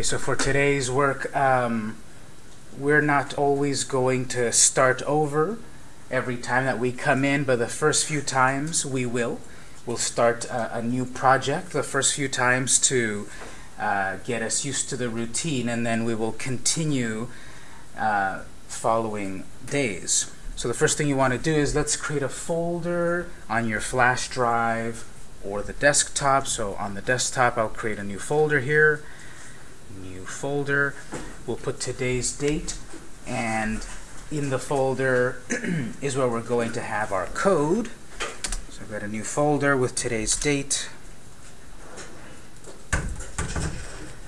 Okay, so for today's work, um, we're not always going to start over every time that we come in, but the first few times we will. We'll start a, a new project the first few times to uh, get us used to the routine, and then we will continue uh, following days. So the first thing you want to do is let's create a folder on your flash drive or the desktop. So on the desktop, I'll create a new folder here. New folder. We'll put today's date, and in the folder is where we're going to have our code. So I've got a new folder with today's date.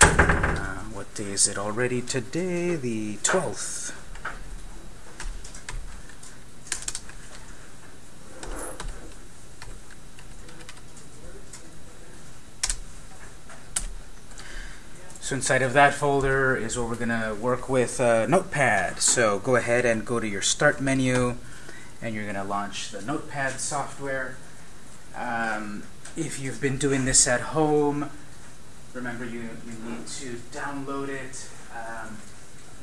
Uh, what day is it already today? The 12th. So inside of that folder is where we're going to work with uh, Notepad. So go ahead and go to your Start menu, and you're going to launch the Notepad software. Um, if you've been doing this at home, remember you, you need to download it. Um,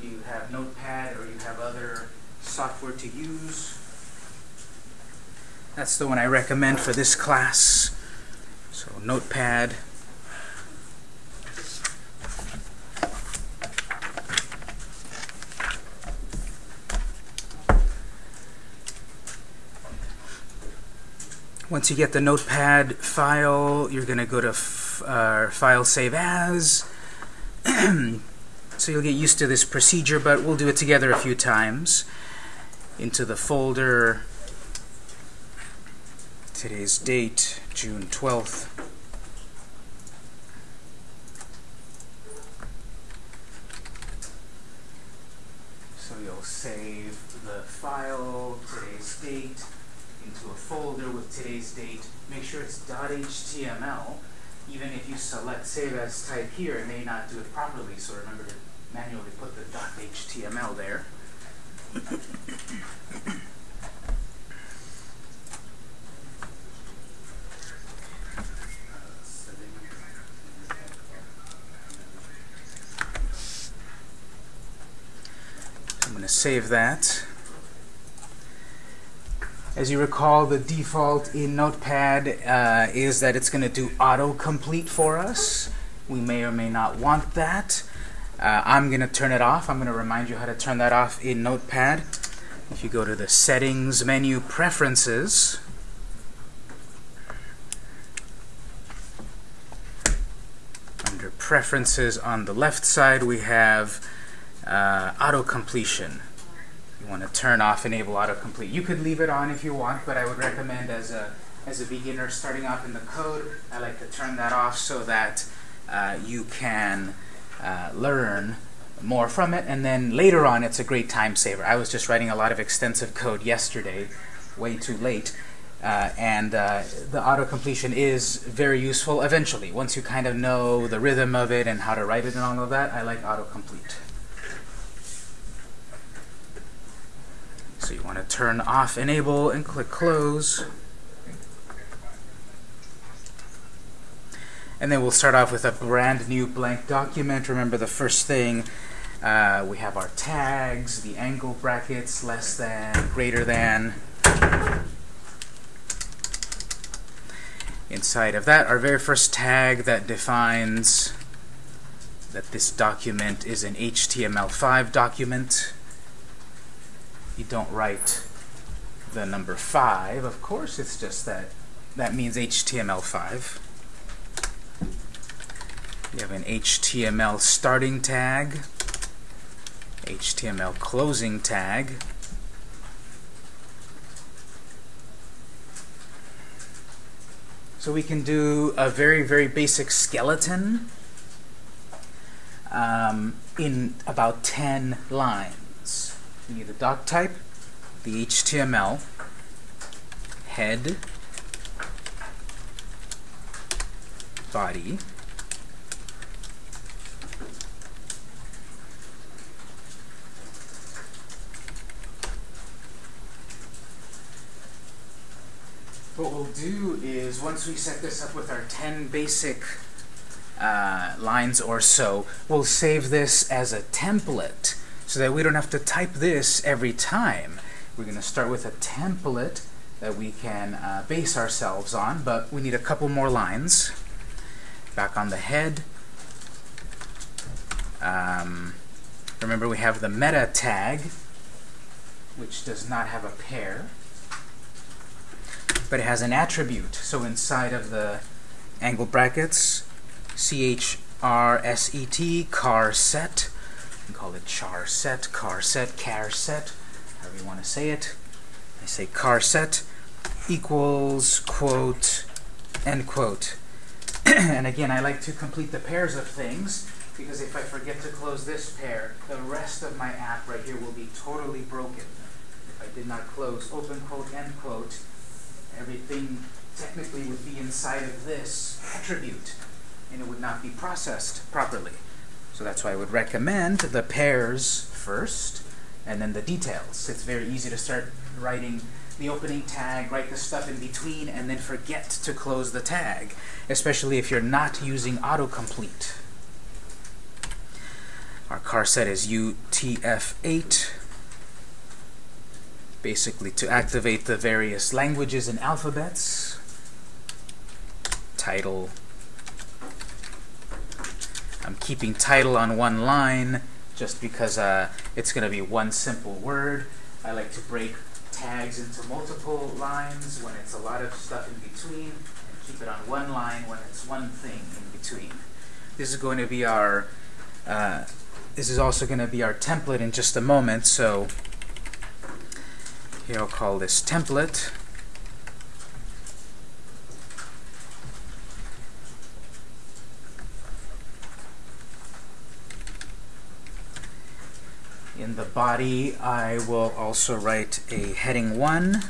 you have Notepad or you have other software to use. That's the one I recommend for this class. So Notepad. Once you get the Notepad file, you're going to go to uh, File Save As. so you'll get used to this procedure, but we'll do it together a few times. Into the folder, today's date, June 12th. So you'll save the file, today's date, into a folder with today's date. Make sure it's .html. Even if you select Save As type here, it may not do it properly, so remember to manually put the .html there. I'm going to save that. As you recall, the default in Notepad uh, is that it's going to do autocomplete for us. We may or may not want that. Uh, I'm going to turn it off. I'm going to remind you how to turn that off in Notepad. If you go to the Settings menu, Preferences, under Preferences on the left side, we have uh, Auto Completion want to turn off enable autocomplete. You could leave it on if you want, but I would recommend as a as a beginner starting off in the code, I like to turn that off so that uh, you can uh, learn more from it, and then later on it's a great time saver. I was just writing a lot of extensive code yesterday, way too late, uh, and uh, the auto completion is very useful eventually. Once you kind of know the rhythm of it and how to write it and all of that, I like autocomplete. So you want to turn off enable and click close. And then we'll start off with a brand new blank document. Remember the first thing, uh, we have our tags, the angle brackets, less than, greater than. Inside of that, our very first tag that defines that this document is an HTML5 document you don't write the number 5, of course, it's just that that means HTML5. You have an HTML starting tag, HTML closing tag, So we can do a very, very basic skeleton um, in about 10 lines. We need the doc type, the HTML, head, body, what we'll do is once we set this up with our 10 basic uh, lines or so. We'll save this as a template so that we don't have to type this every time. We're going to start with a template that we can uh, base ourselves on, but we need a couple more lines. Back on the head. Um, remember we have the meta tag, which does not have a pair, but it has an attribute. So inside of the angle brackets, C-H-R-S-E-T, car set. Call it char set, car set, car set, however you want to say it. I say car set equals quote end quote. and again, I like to complete the pairs of things because if I forget to close this pair, the rest of my app right here will be totally broken. If I did not close open quote, end quote, everything technically would be inside of this attribute and it would not be processed properly. So that's why I would recommend the pairs first and then the details. It's very easy to start writing the opening tag, write the stuff in between, and then forget to close the tag, especially if you're not using autocomplete. Our car set is UTF-8, basically to activate the various languages and alphabets. Title. I'm keeping title on one line just because uh, it's going to be one simple word. I like to break tags into multiple lines when it's a lot of stuff in between, and keep it on one line when it's one thing in between. This is going to be our, uh, this is also going to be our template in just a moment, so here I'll call this template. In the body, I will also write a heading 1.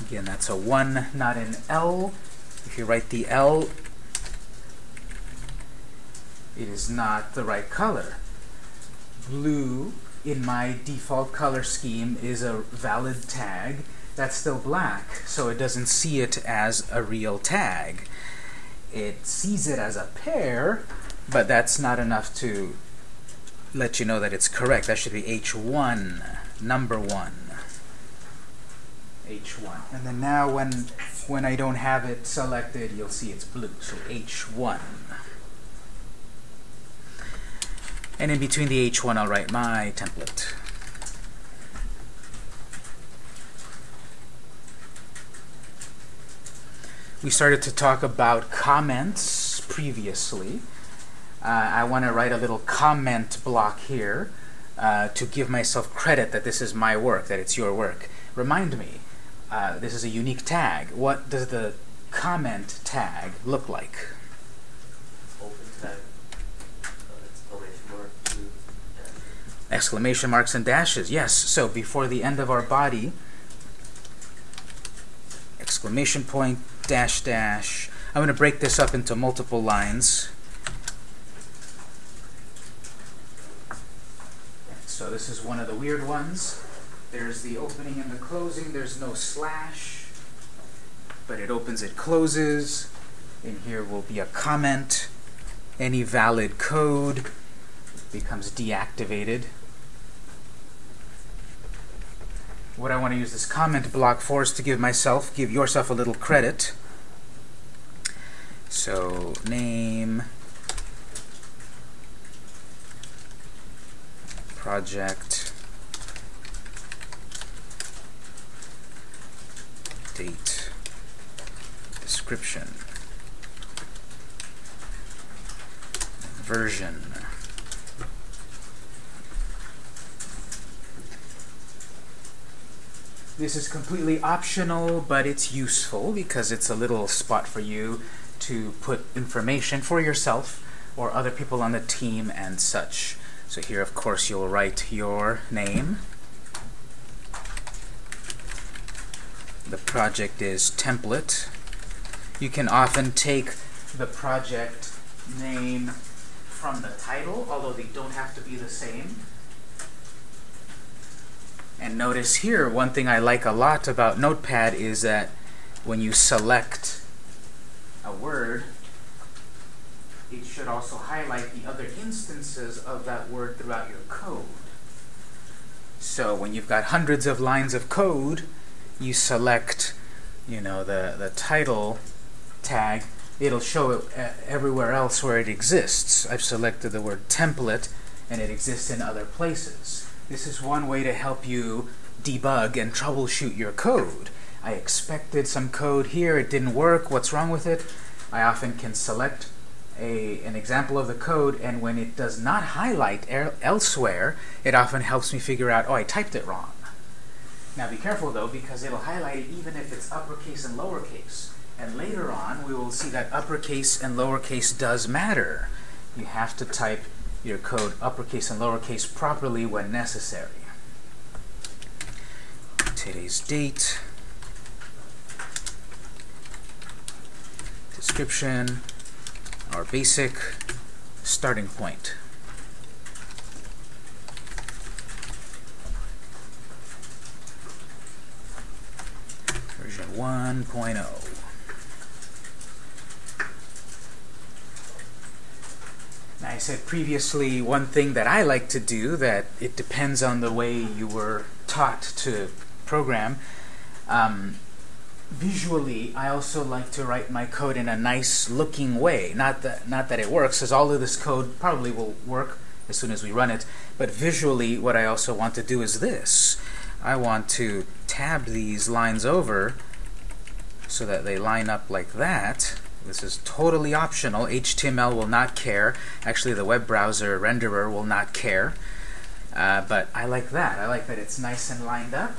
Again, that's a 1, not an L. If you write the L, it is not the right color. Blue, in my default color scheme, is a valid tag. That's still black, so it doesn't see it as a real tag. It sees it as a pair, but that's not enough to let you know that it's correct. That should be H1, number 1. H1. And then now when, when I don't have it selected, you'll see it's blue. So H1. And in between the H1, I'll write my template. We started to talk about comments previously I want to write a little comment block here uh, to give myself credit that this is my work, that it's your work. Remind me, uh, this is a unique tag. What does the comment tag look like? exclamation marks and dashes. Yes, so before the end of our body, exclamation point, dash, dash. I'm going to break this up into multiple lines. So this is one of the weird ones. There's the opening and the closing. There's no slash, but it opens, it closes. In here will be a comment. Any valid code becomes deactivated. What I want to use this comment block for is to give myself, give yourself a little credit. So name, project. Date. Description. Version. This is completely optional, but it's useful because it's a little spot for you to put information for yourself or other people on the team and such. So here, of course, you'll write your name. The project is template. You can often take the project name from the title, although they don't have to be the same. And notice here, one thing I like a lot about Notepad is that when you select a word, it should also highlight the other instances of that word throughout your code. So when you've got hundreds of lines of code, you select, you know, the, the title tag, it'll show it uh, everywhere else where it exists. I've selected the word template, and it exists in other places. This is one way to help you debug and troubleshoot your code. I expected some code here, it didn't work, what's wrong with it? I often can select a, an example of the code, and when it does not highlight elsewhere, it often helps me figure out, oh, I typed it wrong. Now be careful though, because it'll highlight it even if it's uppercase and lowercase. And later on, we will see that uppercase and lowercase does matter. You have to type your code uppercase and lowercase properly when necessary. Today's date, description, our basic starting point. Version 1.0. I said previously, one thing that I like to do that it depends on the way you were taught to program. Um, visually, I also like to write my code in a nice looking way. Not that, not that it works, because all of this code probably will work as soon as we run it. But visually, what I also want to do is this. I want to tab these lines over so that they line up like that. This is totally optional. HTML will not care. Actually, the web browser renderer will not care. Uh, but I like that. I like that it's nice and lined up.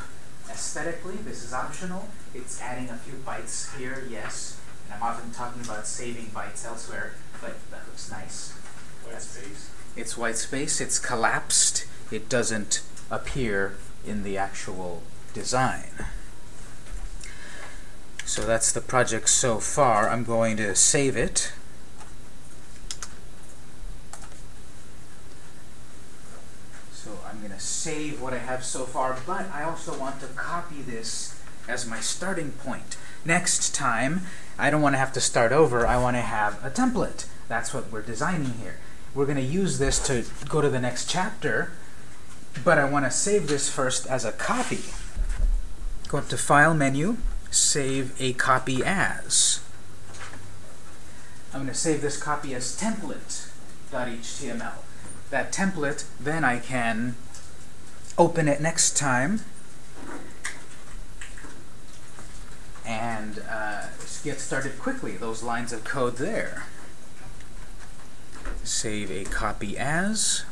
Aesthetically, this is optional. It's adding a few bytes here, yes. And I'm often talking about saving bytes elsewhere, but that looks nice. White space? It's white space. It's collapsed. It doesn't appear in the actual design. So that's the project so far. I'm going to save it. So I'm going to save what I have so far, but I also want to copy this as my starting point. Next time, I don't want to have to start over. I want to have a template. That's what we're designing here. We're going to use this to go to the next chapter, but I want to save this first as a copy. Go up to File menu, save a copy as. I'm going to save this copy as template.html. That template, then I can open it next time and uh, get started quickly. Those lines of code there. Save a copy as.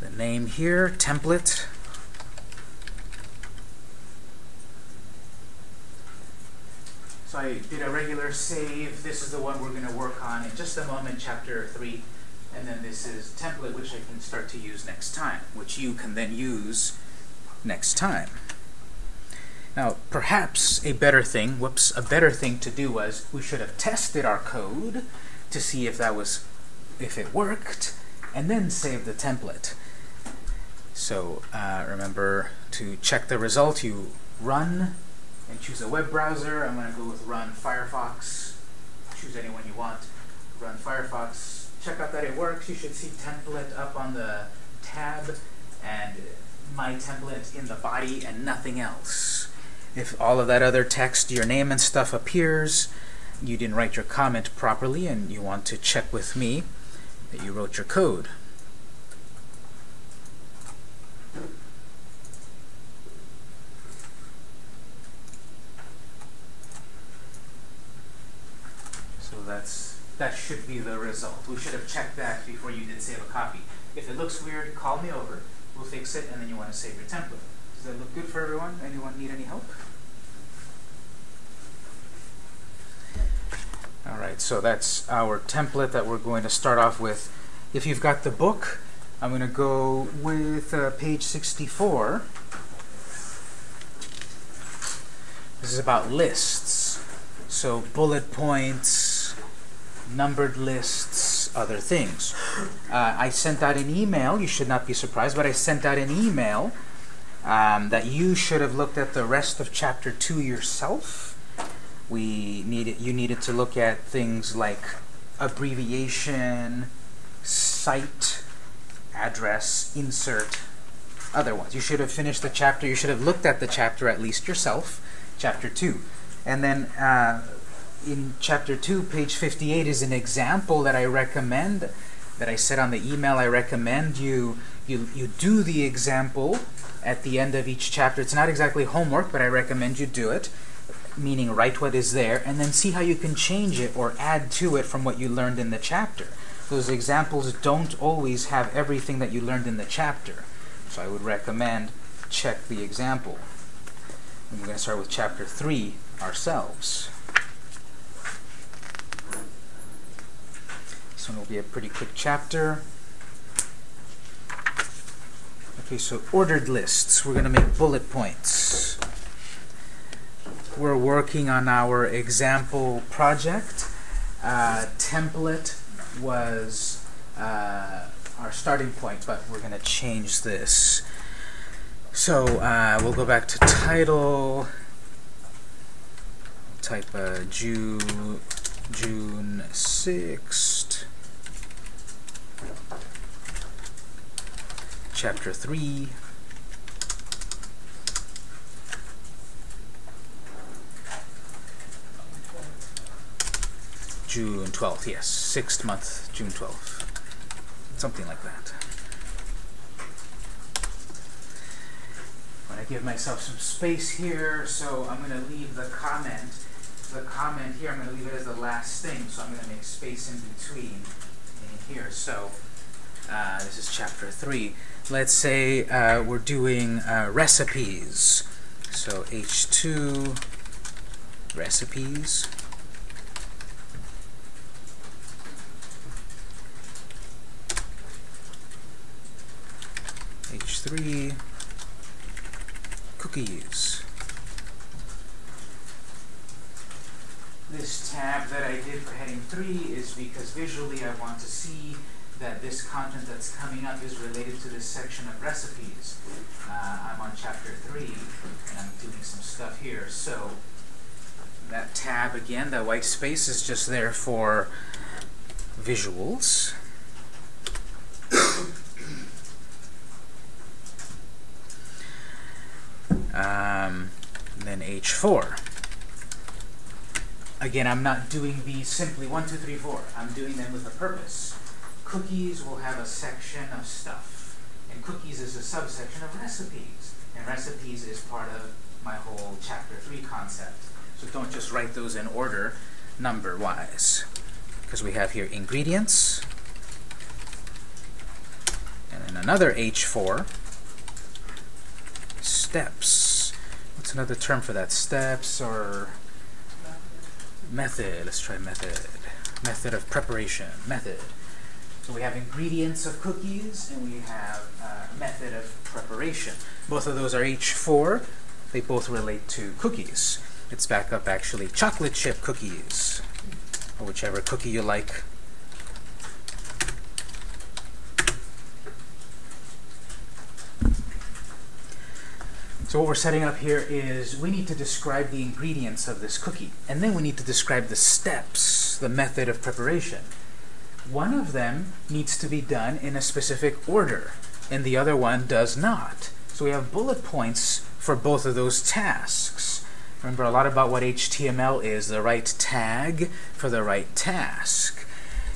The name here, template. So I did a regular save. This is the one we're going to work on in just a moment, chapter 3. And then this is template, which I can start to use next time, which you can then use next time. Now, perhaps a better thing, whoops, a better thing to do was we should have tested our code to see if that was, if it worked, and then save the template. So uh, remember to check the result. You run and choose a web browser. I'm going to go with run Firefox. Choose any one you want. Run Firefox. Check out that it works. You should see template up on the tab and my template in the body and nothing else. If all of that other text, your name and stuff appears, you didn't write your comment properly and you want to check with me that you wrote your code. That's that should be the result. We should have checked that before you did save a copy. If it looks weird, call me over. We'll fix it, and then you want to save your template. Does that look good for everyone? Anyone need any help? All right, so that's our template that we're going to start off with. If you've got the book, I'm going to go with uh, page 64. This is about lists. So bullet points, numbered lists, other things. Uh, I sent out an email, you should not be surprised, but I sent out an email um, that you should have looked at the rest of chapter 2 yourself we needed you needed to look at things like abbreviation, cite, address, insert, other ones. You should have finished the chapter. You should have looked at the chapter at least yourself, chapter 2. And then uh, in chapter 2, page 58 is an example that I recommend, that I said on the email, I recommend you, you, you do the example at the end of each chapter. It's not exactly homework, but I recommend you do it, meaning write what is there, and then see how you can change it or add to it from what you learned in the chapter. Those examples don't always have everything that you learned in the chapter. So I would recommend check the example. And we're going to start with chapter 3 ourselves. This one will be a pretty quick chapter. Okay, so ordered lists. We're going to make bullet points. We're working on our example project. Uh, template was uh, our starting point, but we're going to change this. So uh, we'll go back to title, type uh, June, June 6th, chapter 3. June 12th, yes, sixth month, June 12th. Something like that. I'm going to give myself some space here, so I'm going to leave the comment. The comment here, I'm going to leave it as the last thing, so I'm going to make space in between in here. So uh, this is chapter 3. Let's say uh, we're doing uh, recipes. So H2 recipes. H3 cookies. This tab that I did for heading 3 is because visually I want to see that this content that's coming up is related to this section of recipes. Uh, I'm on chapter 3 and I'm doing some stuff here. So that tab again, that white space is just there for visuals. Um, then H4. Again, I'm not doing these simply 1, 2, 3, 4. I'm doing them with a purpose. Cookies will have a section of stuff, and cookies is a subsection of recipes. And recipes is part of my whole chapter 3 concept. So don't just write those in order, number-wise. Because we have here ingredients, and then another H4, steps. What's another term for that? Steps or method. Let's try method. Method of preparation. Method. So we have ingredients of cookies and we have uh, method of preparation. Both of those are H4. They both relate to cookies. Let's back up actually. Chocolate chip cookies. Or whichever cookie you like. So what we're setting up here is we need to describe the ingredients of this cookie. And then we need to describe the steps, the method of preparation. One of them needs to be done in a specific order, and the other one does not. So we have bullet points for both of those tasks. Remember a lot about what HTML is, the right tag for the right task.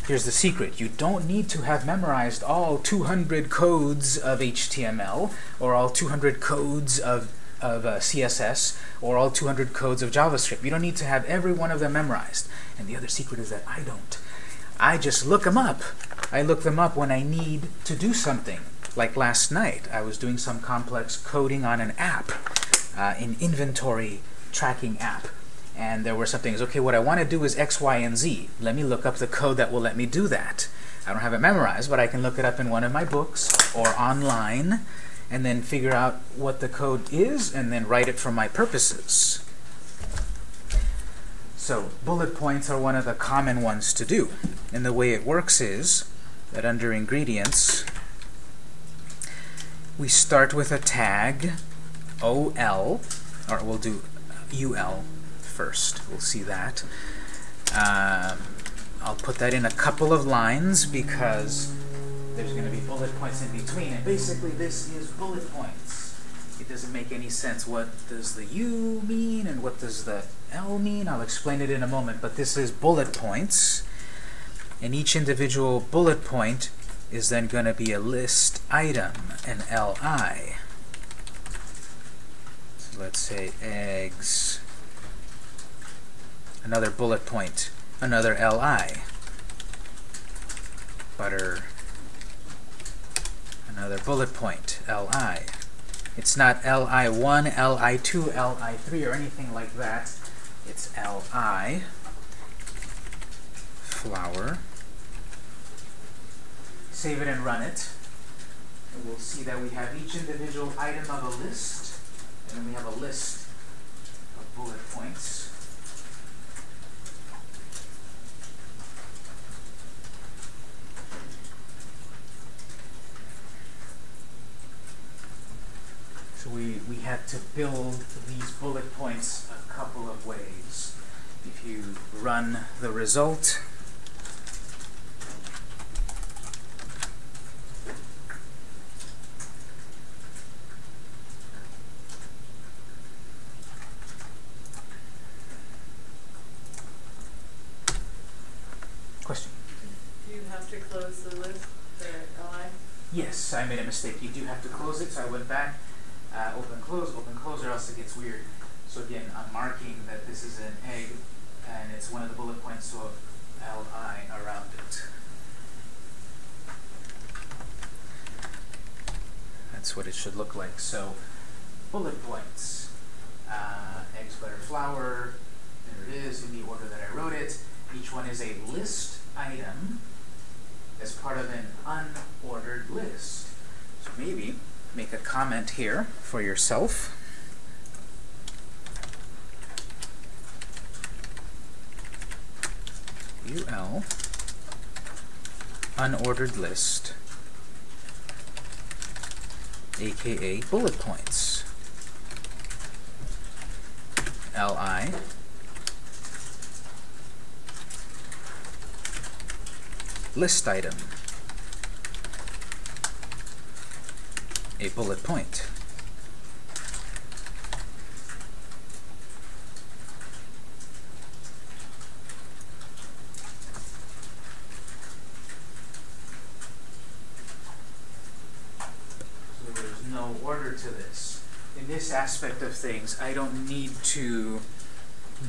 Here's the secret. You don't need to have memorized all 200 codes of HTML or all 200 codes of, of uh, CSS or all 200 codes of JavaScript. You don't need to have every one of them memorized. And the other secret is that I don't. I just look them up. I look them up when I need to do something. Like last night, I was doing some complex coding on an app, uh, an inventory tracking app and there were some things, okay, what I want to do is X, Y, and Z. Let me look up the code that will let me do that. I don't have it memorized, but I can look it up in one of my books or online and then figure out what the code is and then write it for my purposes. So bullet points are one of the common ones to do. And the way it works is that under ingredients, we start with a tag, OL, or we'll do UL first. We'll see that. Um, I'll put that in a couple of lines because there's going to be bullet points in between. And basically this is bullet points. It doesn't make any sense. What does the U mean and what does the L mean? I'll explain it in a moment. But this is bullet points. And each individual bullet point is then going to be a list item, an LI. So let's say eggs, another bullet point, another LI, butter, another bullet point, Li. It's not Li1, Li2, Li3, or anything like that. It's Li, flour. save it and run it. And we'll see that we have each individual item of a list, and then we have a list of bullet points. So we, we had to build these bullet points a couple of ways. If you run the result, Question? Do you have to close the list LI? Yes, I made a mistake. You do have to close it, so I went back, open, close, open, close, or else it gets weird. So again, I'm marking that this is an egg, and it's one of the bullet points, of Li around it. That's what it should look like. So, bullet points. Uh, eggs, butter, flour. There it is in the order that I wrote it. Each one is a list item as part of an unordered list. So maybe make a comment here for yourself. UL unordered list aka bullet points. Li list item a bullet point. So there's no order to this. In this aspect of things, I don't need to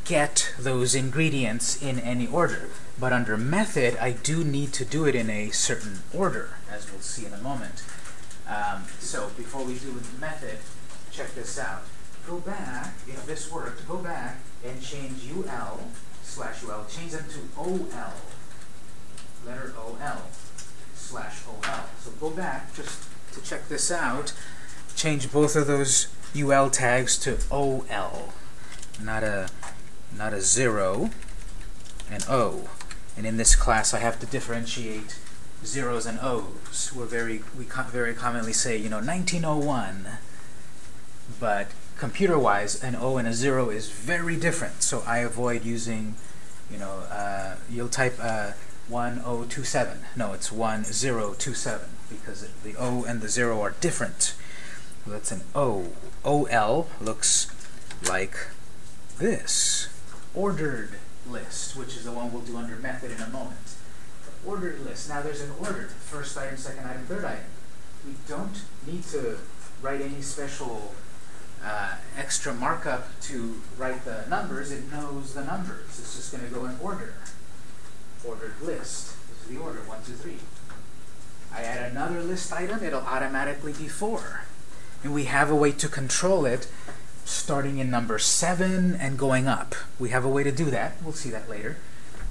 get those ingredients in any order. But under method, I do need to do it in a certain order, as we'll see in a moment. Um, so before we do the method, check this out. Go back, if this worked, go back and change UL slash UL, change them to OL, letter OL slash OL. So go back just to check this out, change both of those UL tags to OL, not a not a zero, an O. And in this class, I have to differentiate zeros and O's. We're very, we very commonly say, you know, 1901. But computer-wise, an O and a zero is very different. So I avoid using, you know, uh, you'll type uh, 1027. No, it's 1027 because it, the O and the zero are different. So that's an O. OL looks like this. Ordered list, which is the one we'll do under method in a moment. Ordered list. Now there's an order. First item, second item, third item. We don't need to write any special uh, extra markup to write the numbers. It knows the numbers. It's just going to go in order. Ordered list. This is the order, one, two, three. I add another list item, it'll automatically be four. And we have a way to control it starting in number 7 and going up. We have a way to do that. We'll see that later.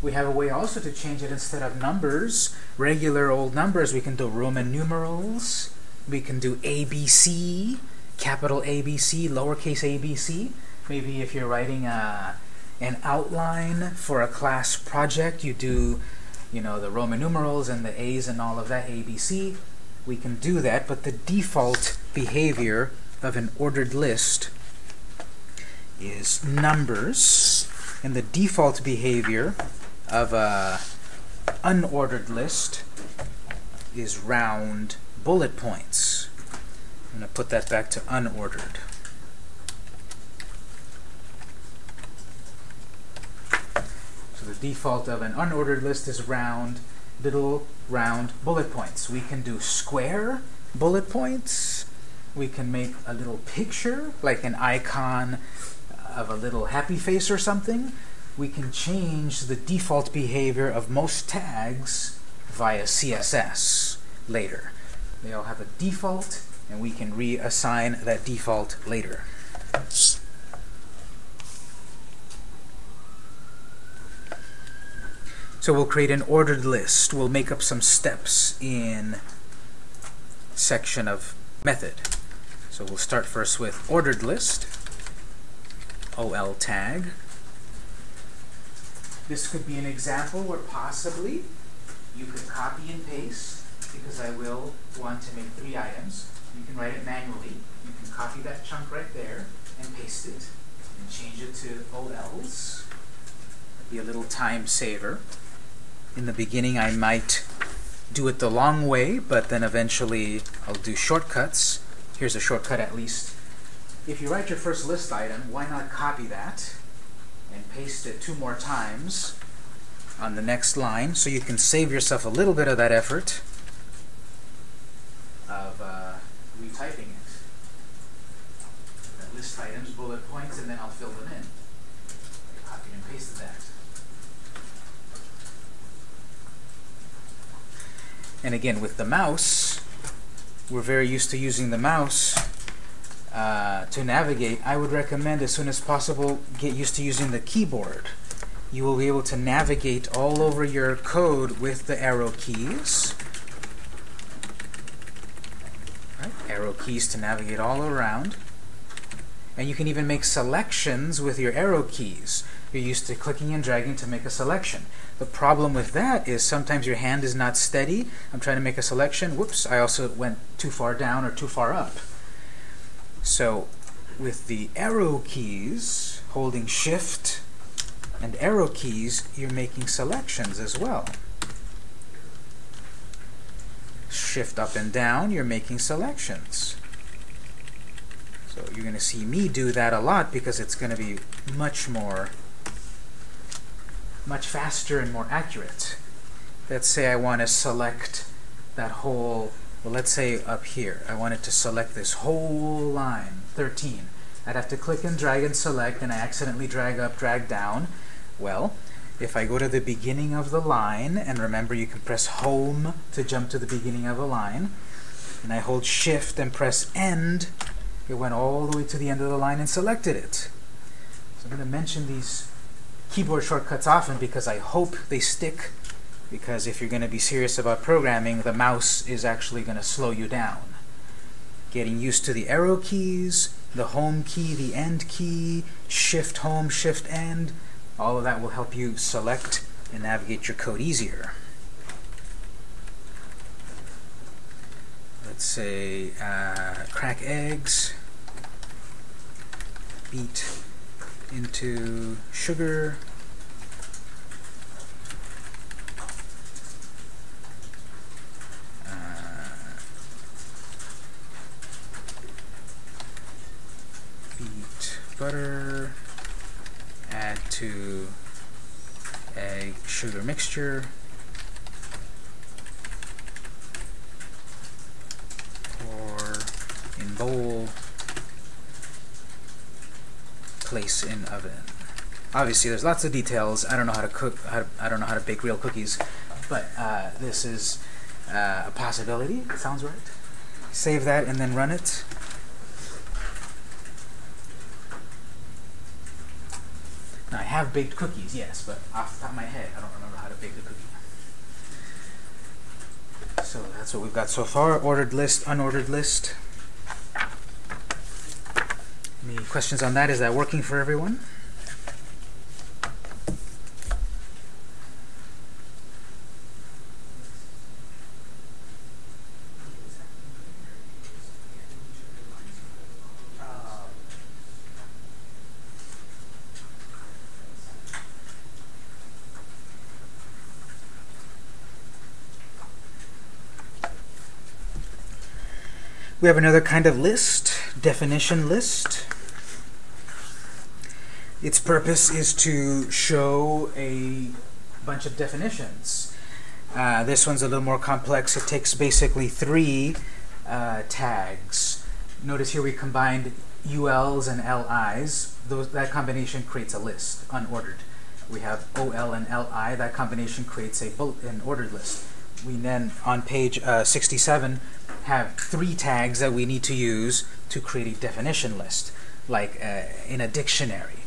We have a way also to change it instead of numbers, regular old numbers, we can do Roman numerals, we can do ABC, capital ABC, lowercase ABC. Maybe if you're writing a, an outline for a class project, you do you know, the Roman numerals and the A's and all of that, ABC. We can do that, but the default behavior of an ordered list is numbers And the default behavior of a unordered list is round bullet points. I'm going to put that back to unordered. So the default of an unordered list is round, little round bullet points. We can do square bullet points. We can make a little picture, like an icon of a little happy face or something. We can change the default behavior of most tags via CSS later. They all have a default, and we can reassign that default later. So we'll create an ordered list. We'll make up some steps in section of method. So we'll start first with ordered list, OL tag. This could be an example where possibly you could copy and paste because I will want to make three items. You can write it manually. You can copy that chunk right there and paste it and change it to OLs. Be a little time saver. In the beginning, I might do it the long way, but then eventually I'll do shortcuts. Here's a shortcut at least. If you write your first list item, why not copy that and paste it two more times on the next line so you can save yourself a little bit of that effort of uh, retyping it. That list items, bullet points, and then I'll fill them in. Copied and pasted that. And again, with the mouse, we're very used to using the mouse uh, to navigate. I would recommend as soon as possible get used to using the keyboard. You will be able to navigate all over your code with the arrow keys. Right? Arrow keys to navigate all around. And you can even make selections with your arrow keys. You're used to clicking and dragging to make a selection. The problem with that is sometimes your hand is not steady. I'm trying to make a selection. Whoops, I also went too far down or too far up. So with the arrow keys, holding shift and arrow keys, you're making selections as well. Shift up and down, you're making selections. So you're going to see me do that a lot because it's going to be much more, much faster and more accurate. Let's say I want to select that whole, well, let's say up here, I wanted to select this whole line, 13. I'd have to click and drag and select, and I accidentally drag up, drag down. Well, if I go to the beginning of the line, and remember you can press home to jump to the beginning of a line, and I hold shift and press end, it went all the way to the end of the line and selected it. So I'm going to mention these keyboard shortcuts often because I hope they stick because if you're going to be serious about programming, the mouse is actually going to slow you down. Getting used to the arrow keys, the home key, the end key, shift home, shift end, all of that will help you select and navigate your code easier. Let's say uh, crack eggs, beat into sugar, uh, beat butter, add to egg sugar mixture, pour in bowl, place in oven. Obviously, there's lots of details. I don't know how to cook. How to, I don't know how to bake real cookies, but uh, this is uh, a possibility. It sounds right. Save that and then run it. Now, I have baked cookies, yes, but off the top of my head, I don't remember how to bake a cookie. So that's what we've got so far. Ordered list, unordered list. Any questions on that? Is that working for everyone? We have another kind of list, definition list. Its purpose is to show a bunch of definitions. Uh, this one's a little more complex. It takes basically three uh, tags. Notice here we combined ULs and LIs. Those, that combination creates a list, unordered. We have OL and LI. That combination creates a bullet, an ordered list. We then, on page uh, 67, have three tags that we need to use to create a definition list, like uh, in a dictionary.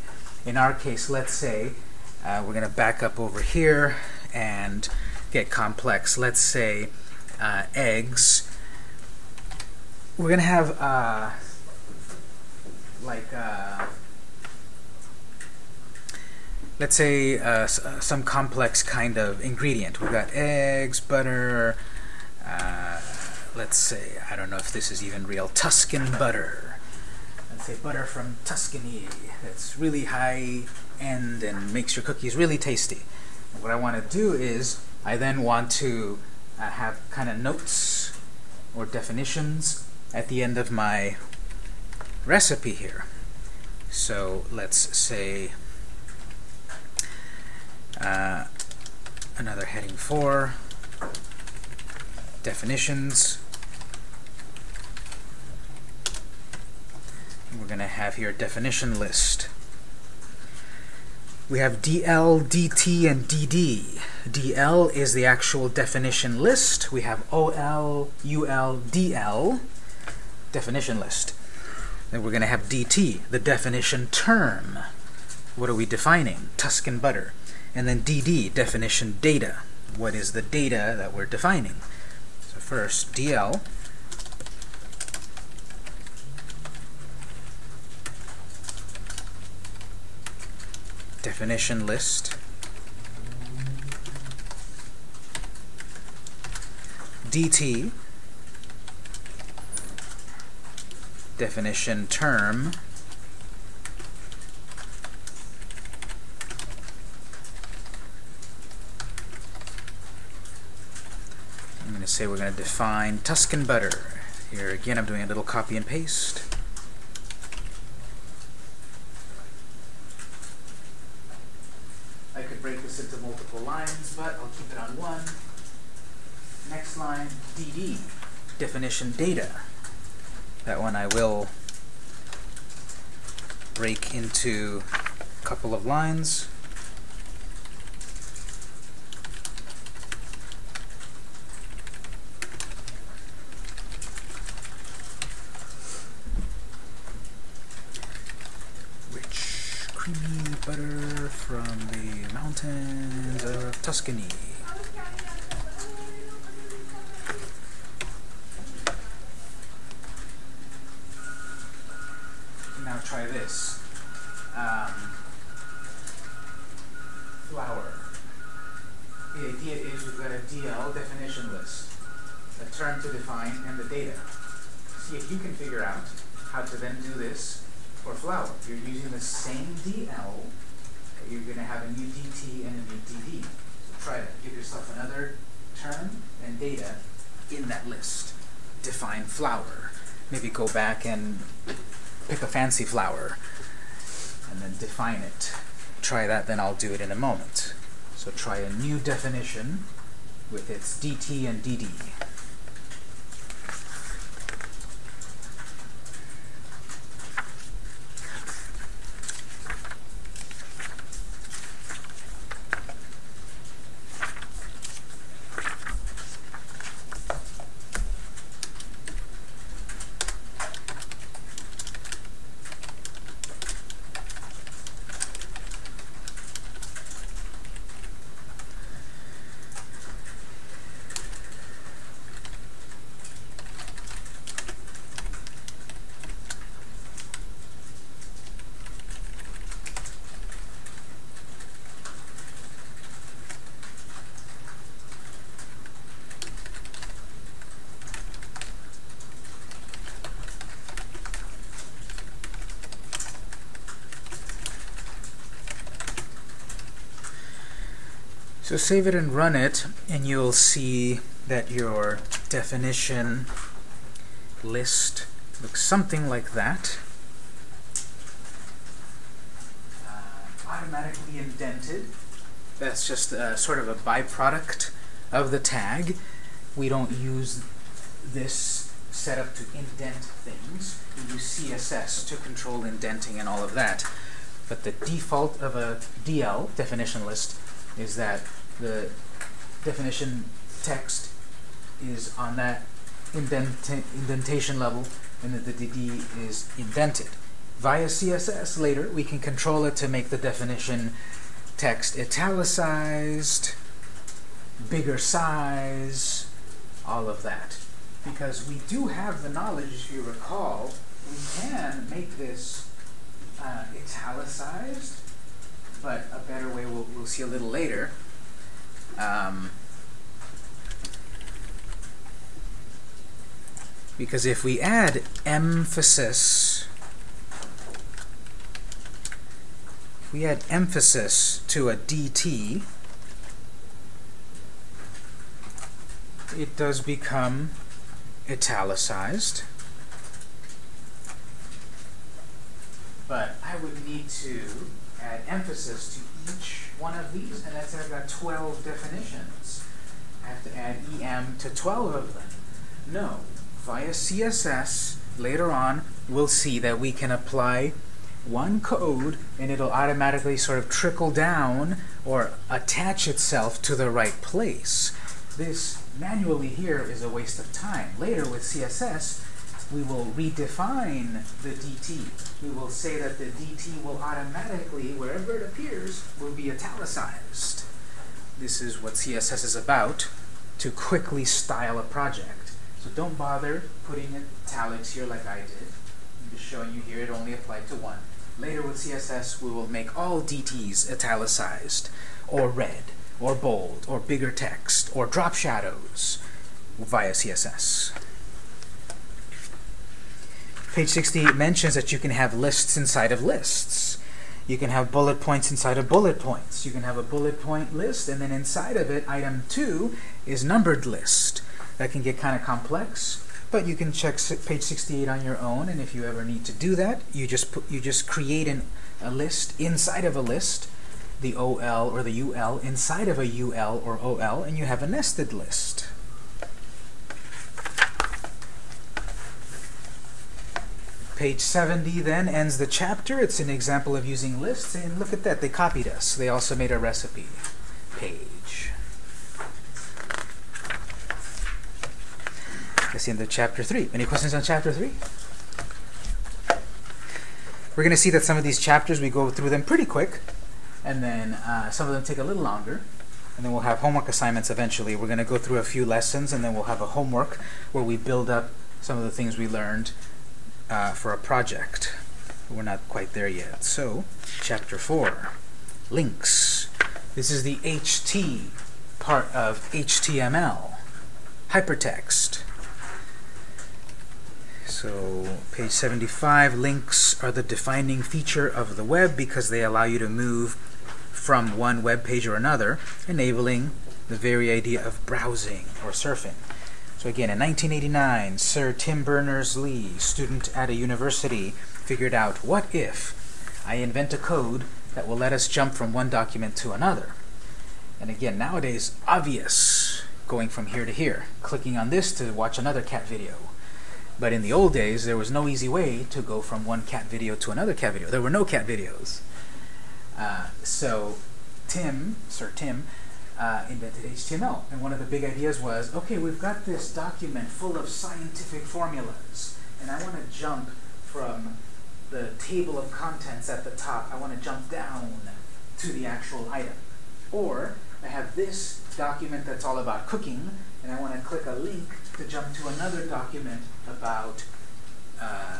In our case, let's say, uh, we're going to back up over here and get complex. Let's say uh, eggs. We're going to have uh, like uh, let's say uh, some complex kind of ingredient. We've got eggs, butter, uh, let's say, I don't know if this is even real, Tuscan butter. Let's say butter from Tuscany that's really high end and makes your cookies really tasty. And what I want to do is, I then want to uh, have kind of notes or definitions at the end of my recipe here. So let's say uh, another heading 4, definitions. we're going to have here a definition list. We have DL, DT, and DD. DL is the actual definition list. We have OL, UL, DL, definition list. Then we're going to have DT, the definition term. What are we defining? Tuscan butter. And then DD, definition data. What is the data that we're defining? So first, DL. Definition list. DT, definition term. say we're going to define Tuscan butter. Here again, I'm doing a little copy and paste. I could break this into multiple lines, but I'll keep it on one. Next line, DD, definition data. That one I will break into a couple of lines. mountains of Tuscany. Now try this. Um, flour. The idea is we've got a DL definition list, a term to define, and the data. See if you can figure out how to then do this for flour. You're using the same DL you're going to have a new DT and a new DD. So try to give yourself another term and data in that list. Define flour. Maybe go back and pick a fancy flour and then define it. Try that, then I'll do it in a moment. So try a new definition with its DT and DD. So save it and run it, and you'll see that your definition list looks something like that. Uh, automatically indented. That's just uh, sort of a byproduct of the tag. We don't use this setup to indent things. We use CSS to control indenting and all of that. But the default of a DL, definition list, is that the definition text is on that indenta indentation level and that the DD is indented. Via CSS later, we can control it to make the definition text italicized, bigger size, all of that. Because we do have the knowledge, if you recall, we can make this uh, italicized, but a better way we'll, we'll see a little later. Um, because if we add emphasis, if we add emphasis to a DT, it does become italicized. But I would need to add emphasis to each one of these, and that's I've got 12 definitions. I have to add EM to 12 of them. No, via CSS, later on, we'll see that we can apply one code and it'll automatically sort of trickle down or attach itself to the right place. This manually here is a waste of time. Later with CSS, we will redefine the DT. We will say that the DT will automatically, wherever it appears, will be italicized. This is what CSS is about, to quickly style a project. So don't bother putting italics here like I did. I'm just showing you here it only applied to one. Later with CSS, we will make all DTs italicized, or red, or bold, or bigger text, or drop shadows via CSS. Page 68 mentions that you can have lists inside of lists. You can have bullet points inside of bullet points. You can have a bullet point list, and then inside of it, item 2 is numbered list. That can get kind of complex, but you can check page 68 on your own, and if you ever need to do that, you just put, you just create an, a list inside of a list, the OL or the UL inside of a UL or OL, and you have a nested list. Page 70 then ends the chapter. It's an example of using lists, and look at that, they copied us. They also made a recipe page. That's the end of chapter 3. Any questions on chapter 3? We're going to see that some of these chapters, we go through them pretty quick, and then uh, some of them take a little longer, and then we'll have homework assignments eventually. We're going to go through a few lessons, and then we'll have a homework where we build up some of the things we learned uh, for a project. We're not quite there yet. So, chapter 4, links. This is the HT part of HTML, hypertext. So, page 75, links are the defining feature of the web because they allow you to move from one web page or another, enabling the very idea of browsing or surfing. So again, in 1989, Sir Tim Berners-Lee, student at a university, figured out, what if I invent a code that will let us jump from one document to another? And again, nowadays, obvious, going from here to here, clicking on this to watch another cat video. But in the old days, there was no easy way to go from one cat video to another cat video. There were no cat videos. Uh, so Tim, Sir Tim, uh, invented HTML. And one of the big ideas was, okay, we've got this document full of scientific formulas, and I want to jump from the table of contents at the top, I want to jump down to the actual item. Or I have this document that's all about cooking, and I want to click a link to jump to another document about uh,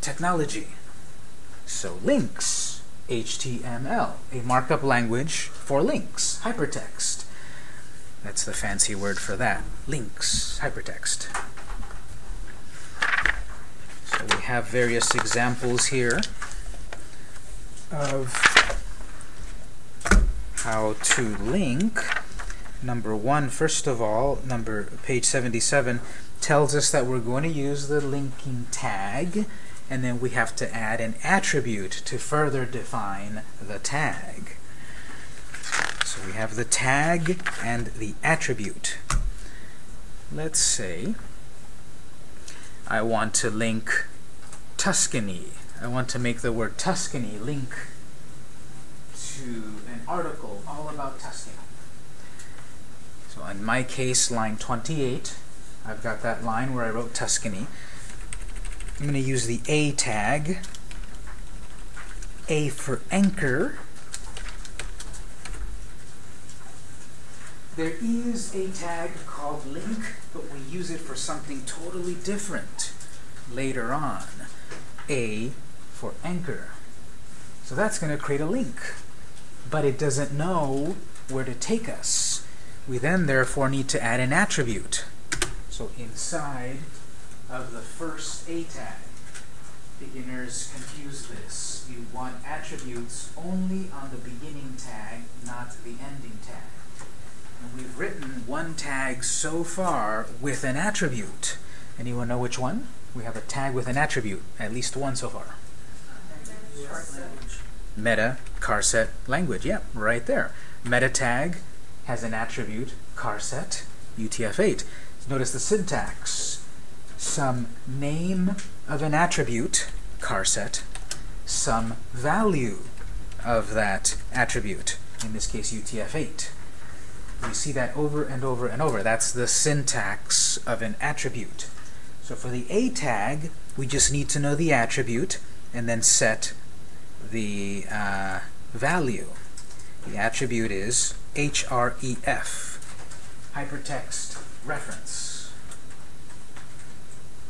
technology. So links, HTML, a markup language for links, hypertext. That's the fancy word for that. Links, hypertext. So we have various examples here of how to link number one, first of all, number page 77 tells us that we're going to use the linking tag, and then we have to add an attribute to further define the tag. So we have the tag and the attribute. Let's say I want to link Tuscany. I want to make the word Tuscany link to an article all about Tuscany. So in my case, line 28, I've got that line where I wrote Tuscany. I'm going to use the A tag, A for anchor. There is a tag called link, but we use it for something totally different later on. A for anchor. So that's going to create a link, but it doesn't know where to take us. We then therefore need to add an attribute. So inside of the first A tag, beginners confuse this. You want attributes only on the beginning tag, not the ending tag. And we've written one tag so far with an attribute. Anyone know which one? We have a tag with an attribute, at least one so far. Meta charset language, yep, yeah, right there. Meta tag has an attribute, charset, UTF-8. Notice the syntax. Some name of an attribute, charset, some value of that attribute, in this case UTF-8. We see that over and over and over. That's the syntax of an attribute. So for the A tag, we just need to know the attribute and then set the uh, value. The attribute is href, hypertext reference,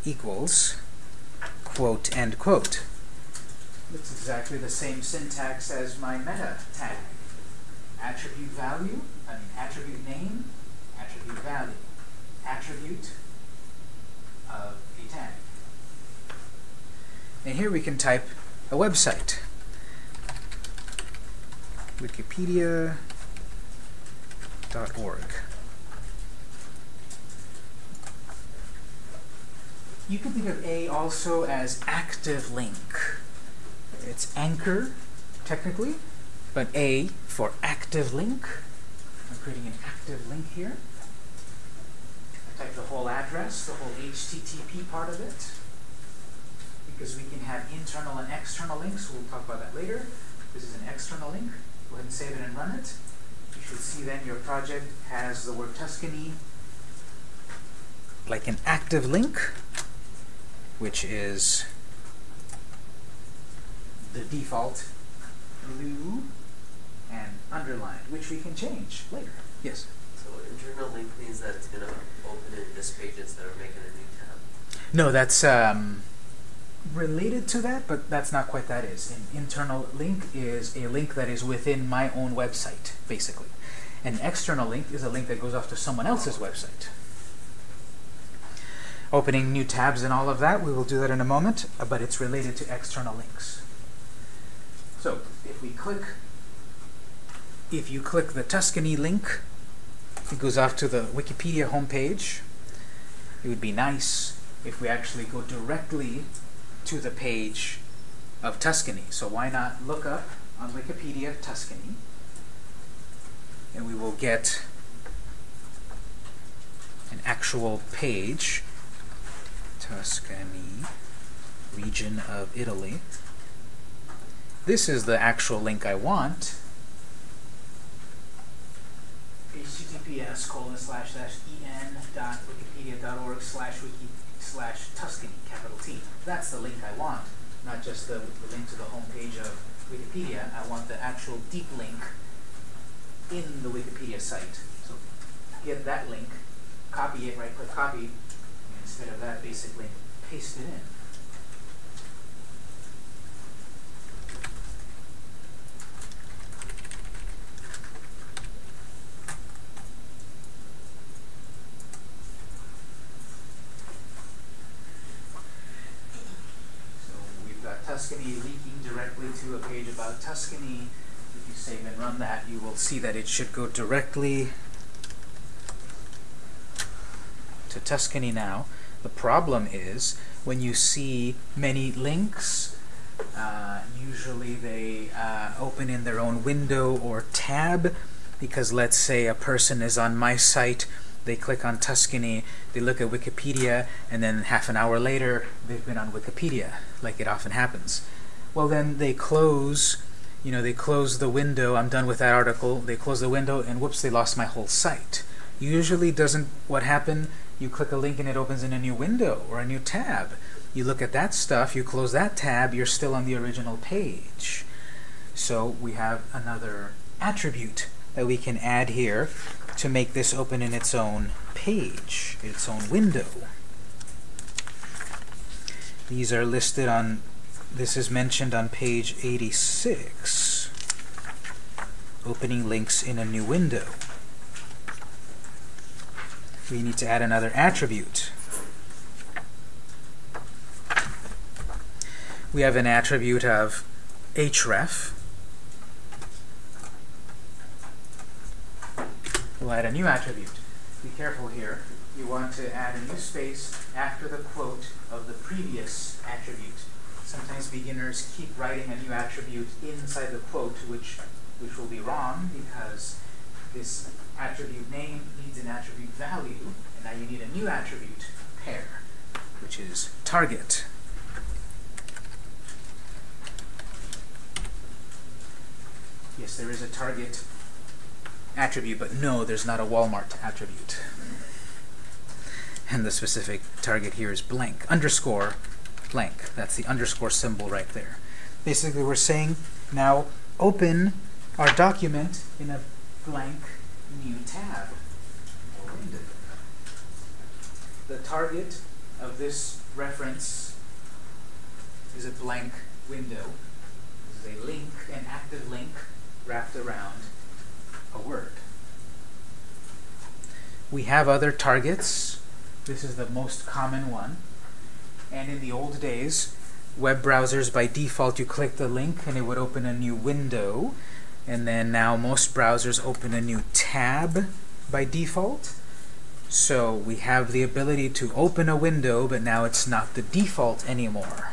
equals quote end quote. It's exactly the same syntax as my meta tag. Attribute value, I mean attribute name, attribute value, attribute of a tag. And here we can type a website. Wikipedia You can think of A also as active link. It's anchor, technically, but A for active link. I'm creating an active link here. I type the whole address, the whole HTTP part of it, because we can have internal and external links. We'll talk about that later. This is an external link. Go ahead and save it and run it. You should see then your project has the word Tuscany like an active link, which is the default blue and underlined, which we can change later. Yes? So internal link means that it's going to open in this page instead of making a new tab? No, that's um, related to that, but that's not quite that is. An internal link is a link that is within my own website, basically. An external link is a link that goes off to someone else's website. Opening new tabs and all of that, we will do that in a moment, uh, but it's related to external links. So, if we click, if you click the Tuscany link, it goes off to the Wikipedia homepage. It would be nice if we actually go directly to the page of Tuscany. So why not look up on Wikipedia Tuscany, and we will get an actual page, Tuscany, region of Italy. This is the actual link I want. https colon slash slash en dot wikipedia dot org slash wiki slash Tuscany, capital T. That's the link I want, not just the, the link to the home page of Wikipedia. I want the actual deep link in the Wikipedia site. So get that link, copy it, right click copy, instead of that basically paste it in. So we've got Tuscany linking directly to a page about Tuscany. If you save and run that, you will see that it should go directly to Tuscany now. The problem is when you see many links, uh, usually they uh, open in their own window or tab because let's say a person is on my site, they click on Tuscany, they look at Wikipedia, and then half an hour later they've been on Wikipedia, like it often happens. Well then they close, you know, they close the window, I'm done with that article, they close the window, and whoops, they lost my whole site. Usually doesn't what happen, you click a link and it opens in a new window or a new tab. You look at that stuff, you close that tab, you're still on the original page. So we have another attribute that we can add here to make this open in its own page, its own window. These are listed on, this is mentioned on page 86, opening links in a new window. We need to add another attribute. We have an attribute of href. We'll add a new attribute. Be careful here. You want to add a new space after the quote of the previous attribute. Sometimes beginners keep writing a new attribute inside the quote, which, which will be wrong because this attribute name needs an attribute value, and now you need a new attribute pair, which is target. Yes, there is a target attribute, but no, there's not a Walmart attribute. And the specific target here is blank, underscore blank. That's the underscore symbol right there. Basically, we're saying now open our document in a blank new tab or window. The target of this reference is a blank window. This is a link, an active link wrapped around a word. We have other targets. This is the most common one. And in the old days, web browsers, by default, you click the link and it would open a new window. And then now most browsers open a new tab by default. So we have the ability to open a window, but now it's not the default anymore.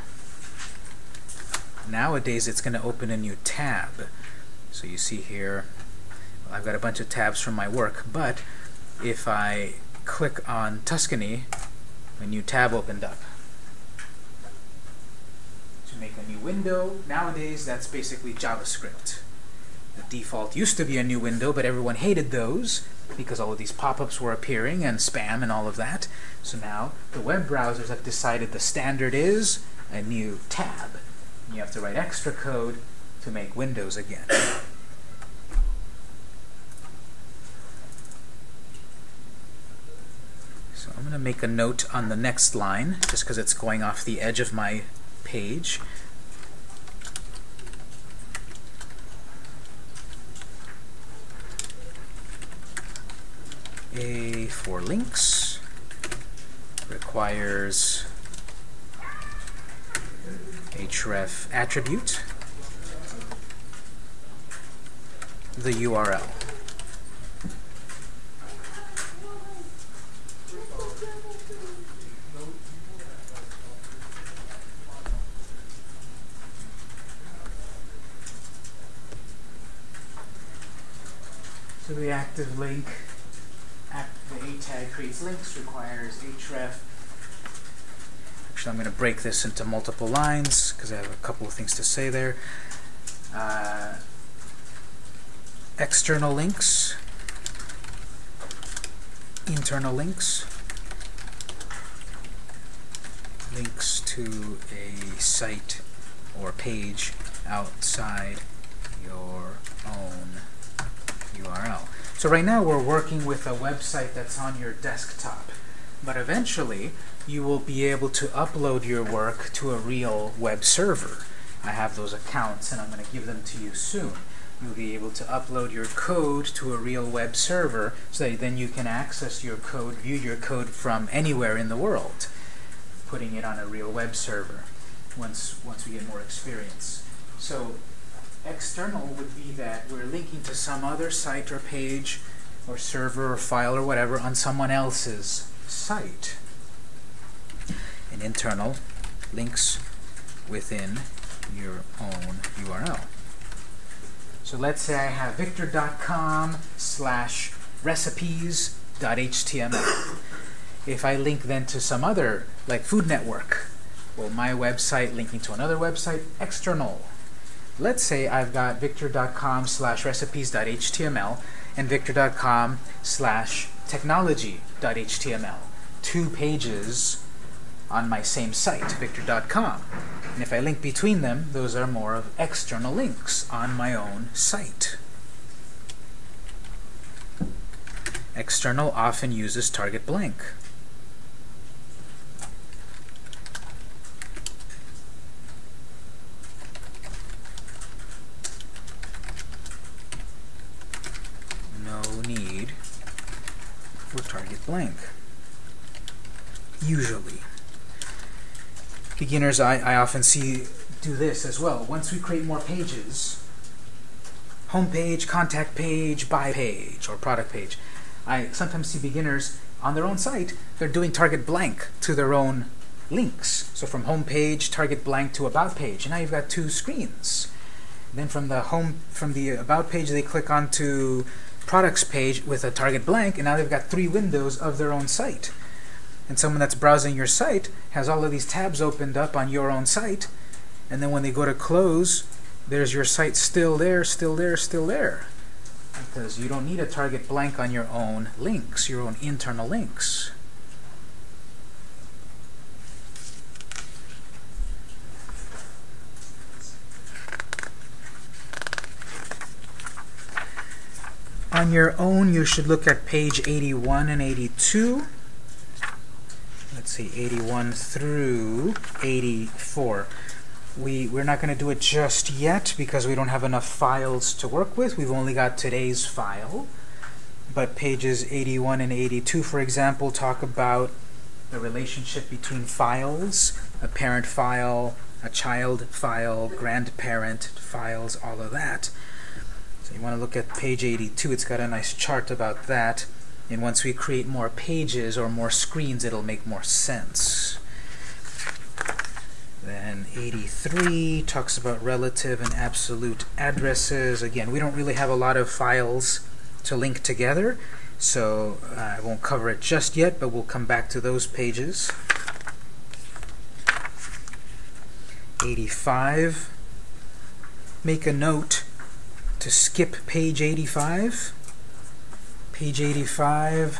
Nowadays, it's going to open a new tab. So you see here, I've got a bunch of tabs from my work, but if I click on Tuscany, a new tab opened up. To make a new window, nowadays that's basically JavaScript. The default used to be a new window, but everyone hated those because all of these pop-ups were appearing and spam and all of that. So now the web browsers have decided the standard is a new tab. You have to write extra code to make windows again. So I'm going to make a note on the next line, just because it's going off the edge of my page. A for links requires href attribute, the URL. So the active link, A tag creates links, requires href. Actually, I'm going to break this into multiple lines because I have a couple of things to say there. Uh, external links, internal links, links to a site or page outside your own URL. So right now we're working with a website that's on your desktop, but eventually you will be able to upload your work to a real web server. I have those accounts and I'm going to give them to you soon. You'll be able to upload your code to a real web server so that then you can access your code, view your code from anywhere in the world, putting it on a real web server once, once we get more experience. So external would be that we're linking to some other site or page or server or file or whatever on someone else's site. And internal links within your own URL. So let's say I have victor.com slash recipes.html. If I link then to some other, like Food Network, well, my website linking to another website, external. Let's say I've got victor.com slash recipes.html and victor.com slash technology.html. Two pages on my same site, victor.com. And if I link between them, those are more of external links on my own site. External often uses target blank. No need for target blank. Usually. Beginners, I, I often see do this as well. Once we create more pages, home page, contact page, buy page, or product page, I sometimes see beginners on their own site, they're doing target blank to their own links. So from home page, target blank to about page. And now you've got two screens. Then from the home from the about page they click onto products page with a target blank and now they've got three windows of their own site. And someone that's browsing your site has all of these tabs opened up on your own site and then when they go to close there's your site still there, still there, still there because you don't need a target blank on your own links, your own internal links. On your own, you should look at page 81 and 82. Let's see, 81 through 84 we, we're not going to do it just yet because we don't have enough files to work with. We've only got today's file. But pages 81 and 82, for example, talk about the relationship between files, a parent file, a child file, grandparent files, all of that. So you want to look at page 82. It's got a nice chart about that. And once we create more pages or more screens, it'll make more sense. Then 83 talks about relative and absolute addresses. Again, we don't really have a lot of files to link together, so uh, I won't cover it just yet, but we'll come back to those pages. 85. Make a note to skip page 85. Page 85,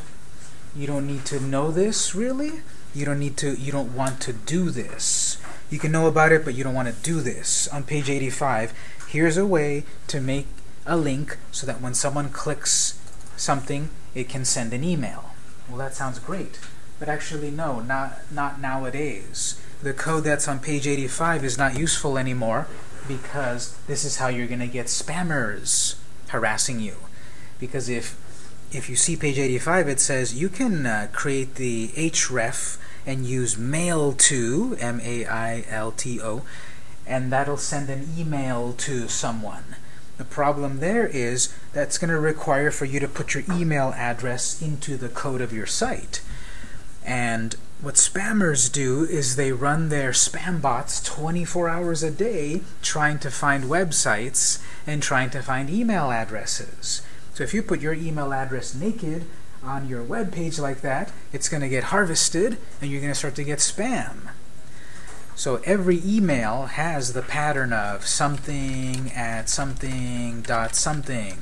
you don't need to know this, really. You don't need to, you don't want to do this you can know about it, but you don't want to do this. On page 85, here's a way to make a link so that when someone clicks something, it can send an email. Well, that sounds great. But actually, no, not, not nowadays. The code that's on page 85 is not useful anymore because this is how you're going to get spammers harassing you. Because if if you see page 85, it says you can uh, create the href and use mail to, M-A-I-L-T-O, and that'll send an email to someone. The problem there is that's going to require for you to put your email address into the code of your site. And what spammers do is they run their spam bots 24 hours a day trying to find websites and trying to find email addresses. So if you put your email address naked on your web page like that, it's going to get harvested and you're going to start to get spam. So every email has the pattern of something at something dot something.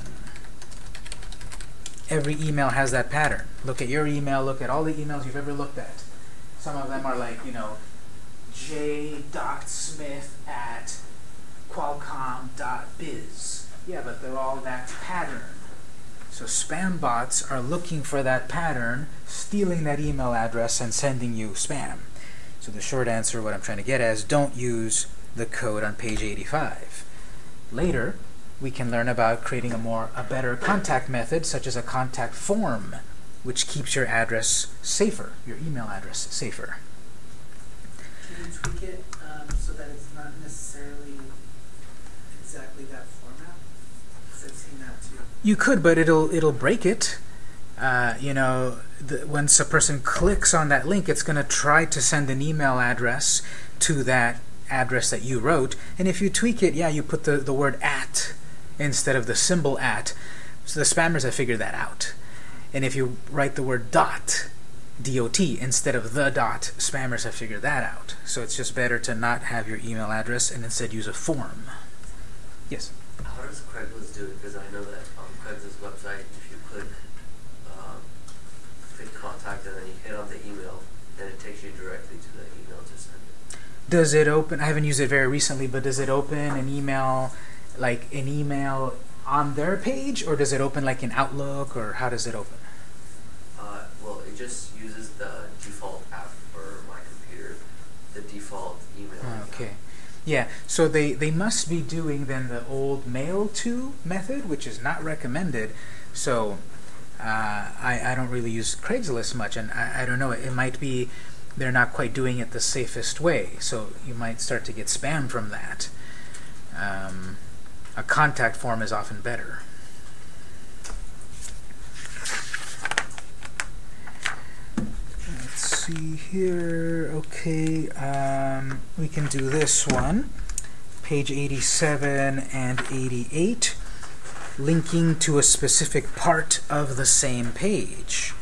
Every email has that pattern. Look at your email, look at all the emails you've ever looked at. Some of them are like, you know, j.smith at qualcomm.biz. Yeah, but they're all that pattern. So spam bots are looking for that pattern, stealing that email address and sending you spam. So the short answer, what I'm trying to get at is don't use the code on page 85. Later, we can learn about creating a more a better contact method, such as a contact form, which keeps your address safer, your email address safer. Can you tweak it um, so that it's not necessarily exactly that format? Because I've seen that too. You could, but it'll it'll break it. uh, you know, the, once a person clicks on that link, it's going to try to send an email address to that address that you wrote. And if you tweak it, yeah, you put the, the word at instead of the symbol at. So the spammers have figured that out. And if you write the word dot, dot, instead of the dot, spammers have figured that out. So it's just better to not have your email address and instead use a form. Yes? How does Craigslist do it? Because I know that on Craigslist website, if you click, um, click contact and then you hit on the email, then it takes you directly to the email to send it. Does it open? I haven't used it very recently, but does it open an email, like an email on their page, or does it open like in Outlook, or how does it open? It just uses the default app for my computer, the default email. account. Okay. Yeah, so they, they must be doing then the old mail to method, which is not recommended. So uh, I, I don't really use Craigslist much, and I, I don't know, it might be they're not quite doing it the safest way. So you might start to get spam from that. Um, a contact form is often better. Let's see here. Okay, um, we can do this one. Page 87 and 88, linking to a specific part of the same page.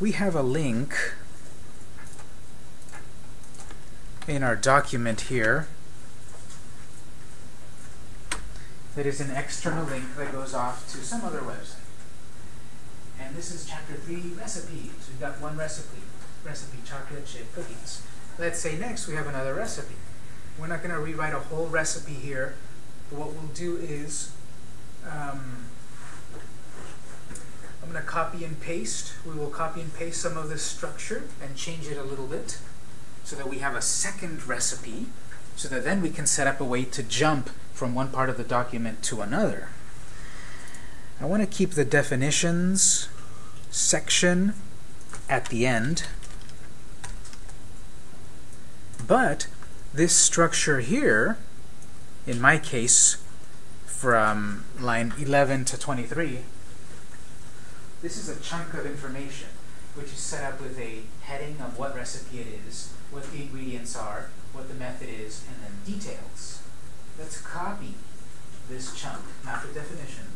We have a link in our document here that is an external link that goes off to some other website. And this is chapter three recipes. We've got one recipe, recipe chocolate chip cookies. Let's say next we have another recipe. We're not going to rewrite a whole recipe here. What we'll do is um, I'm going to copy and paste. We will copy and paste some of this structure and change it a little bit so that we have a second recipe so that then we can set up a way to jump from one part of the document to another. I want to keep the definitions section at the end, but this structure here, in my case, from line 11 to 23, this is a chunk of information which is set up with a heading of what recipe it is, what the ingredients are, what the method is, and then details. Let's copy this chunk, not the definitions, but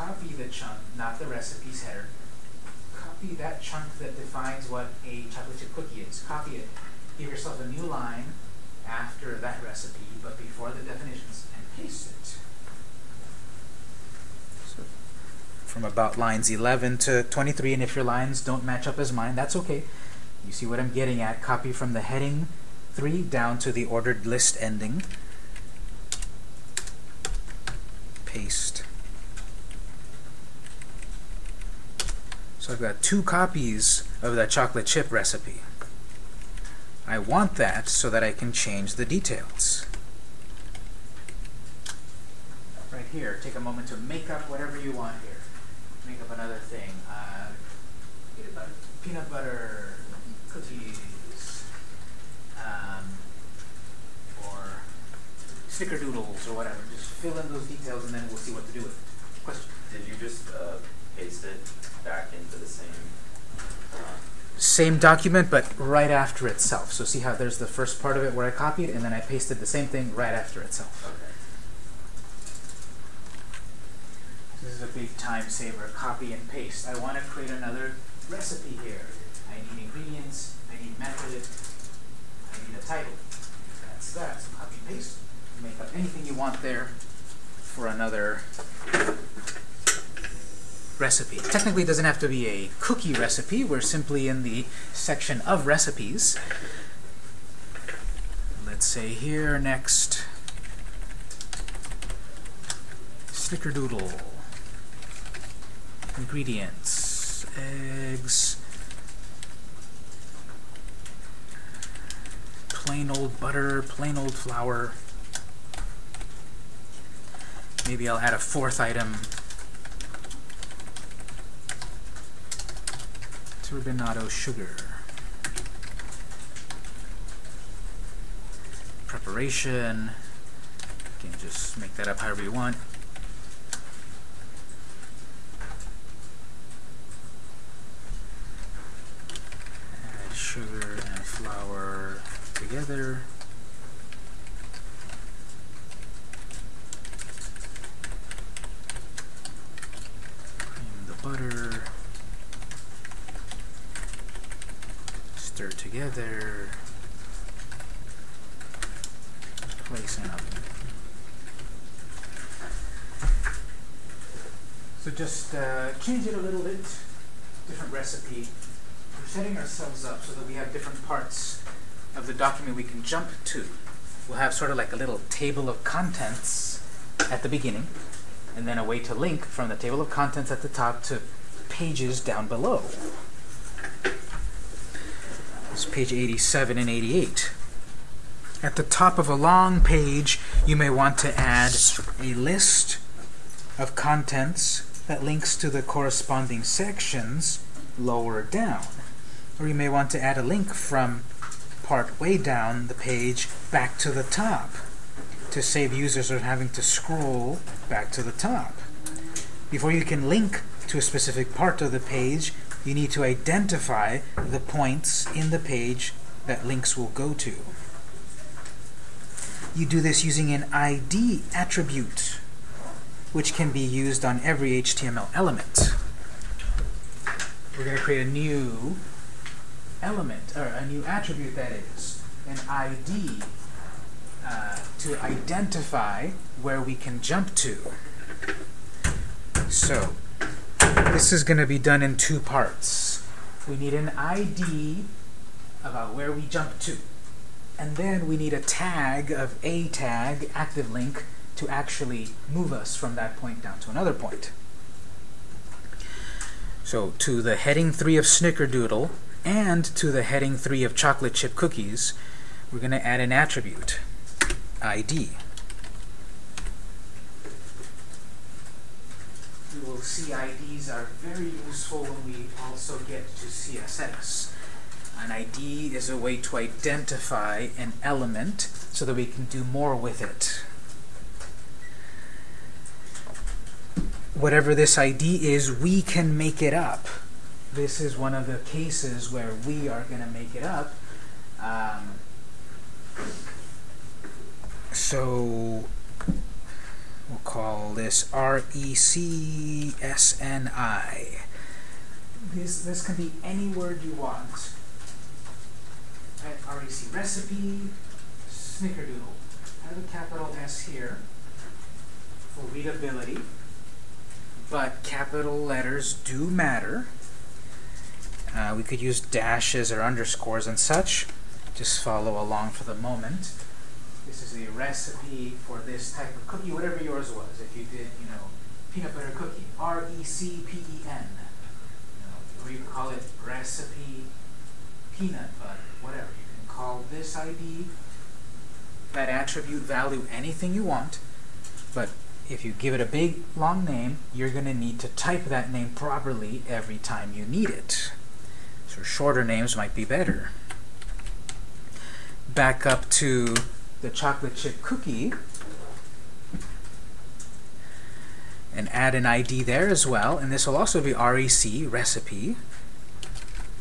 copy the chunk, not the recipe's header. Copy that chunk that defines what a chocolate chip cookie is. Copy it. Give yourself a new line after that recipe, but before the definitions, and paste it. So from about lines 11 to 23, and if your lines don't match up as mine, that's okay. You see what I'm getting at. Copy from the heading 3 down to the ordered list ending. Paste. I've got two copies of that chocolate chip recipe. I want that so that I can change the details. Right here, take a moment to make up whatever you want here. Make up another thing. Uh, peanut butter, peanut butter cookies, um, or snickerdoodles or whatever. Just fill in those details and then we'll see what to do with it. Question? Did you just uh, paste it back into the same? Uh, Same document, but right after itself. So see how there's the first part of it where I copied, and then I pasted the same thing right after itself. okay. This is a big time saver. Copy and paste. I want to create another recipe here. I need ingredients. I need method. I need a title. That's that. So copy and paste. Make up anything you want there for another recipe. Technically, it doesn't have to be a cookie recipe. We're simply in the section of recipes. Let's say here next, snickerdoodle. Ingredients, eggs, plain old butter, plain old flour. Maybe I'll add a fourth item Turbinado sugar. Preparation. You can just make that up however you want. Add sugar and flour together. Cream the butter. Together. Place oven. So just uh, change it a little bit. Different recipe. We're setting ourselves up so that we have different parts of the document we can jump to. We'll have sort of like a little table of contents at the beginning, and then a way to link from the table of contents at the top to pages down below. It's page 87 and 88. At the top of a long page, you may want to add a list of contents that links to the corresponding sections lower down. Or you may want to add a link from part way down the page back to the top to save users from having to scroll back to the top. Before you can link to a specific part of the page, you need to identify the points in the page that links will go to. You do this using an ID attribute, which can be used on every HTML element. We're going to create a new element, or a new attribute that is, an ID, uh, to identify where we can jump to. So, this is going to be done in two parts. We need an ID about where we jump to. And then we need a tag of a tag, active link, to actually move us from that point down to another point. So to the heading 3 of Snickerdoodle and to the heading 3 of Chocolate Chip Cookies, we're going to add an attribute, ID. We will see IDs are very useful when we also get to CSS. An ID is a way to identify an element so that we can do more with it. Whatever this ID is, we can make it up. This is one of the cases where we are going to make it up. Um, so we'll call this R-E-C-S-N-I. This, this can be any word you want. REC recipe, snickerdoodle. I have a capital S here for readability, but capital letters do matter. Uh, we could use dashes or underscores and such. Just follow along for the moment. This is a recipe for this type of cookie, whatever yours was. If you did, you know, peanut butter cookie, R-E-C-P-E-N. You know, or you could call it recipe peanut butter, whatever. You can call this ID, that attribute value, anything you want. But if you give it a big, long name, you're going to need to type that name properly every time you need it. So shorter names might be better. Back up to the chocolate chip cookie and add an ID there as well. And this will also be REC, recipe,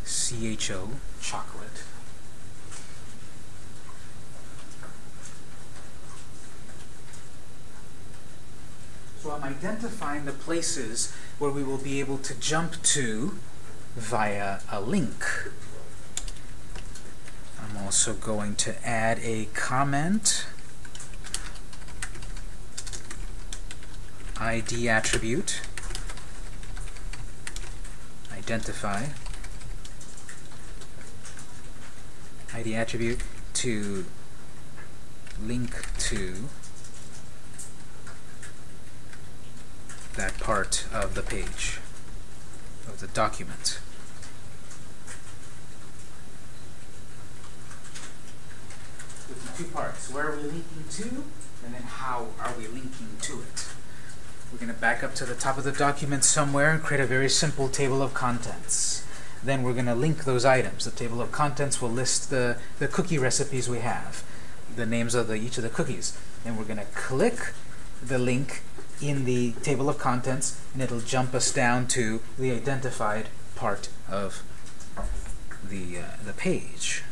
CHO, chocolate. So I'm identifying the places where we will be able to jump to via a link. I'm also going to add a comment. ID attribute. Identify. ID attribute to link to that part of the page of the document. With the two parts, where are we linking to, and then how are we linking to it. We're going to back up to the top of the document somewhere and create a very simple table of contents. Then we're going to link those items. The table of contents will list the, the cookie recipes we have, the names of the, each of the cookies. And we're going to click the link in the table of contents, and it'll jump us down to the identified part of the, uh, the page.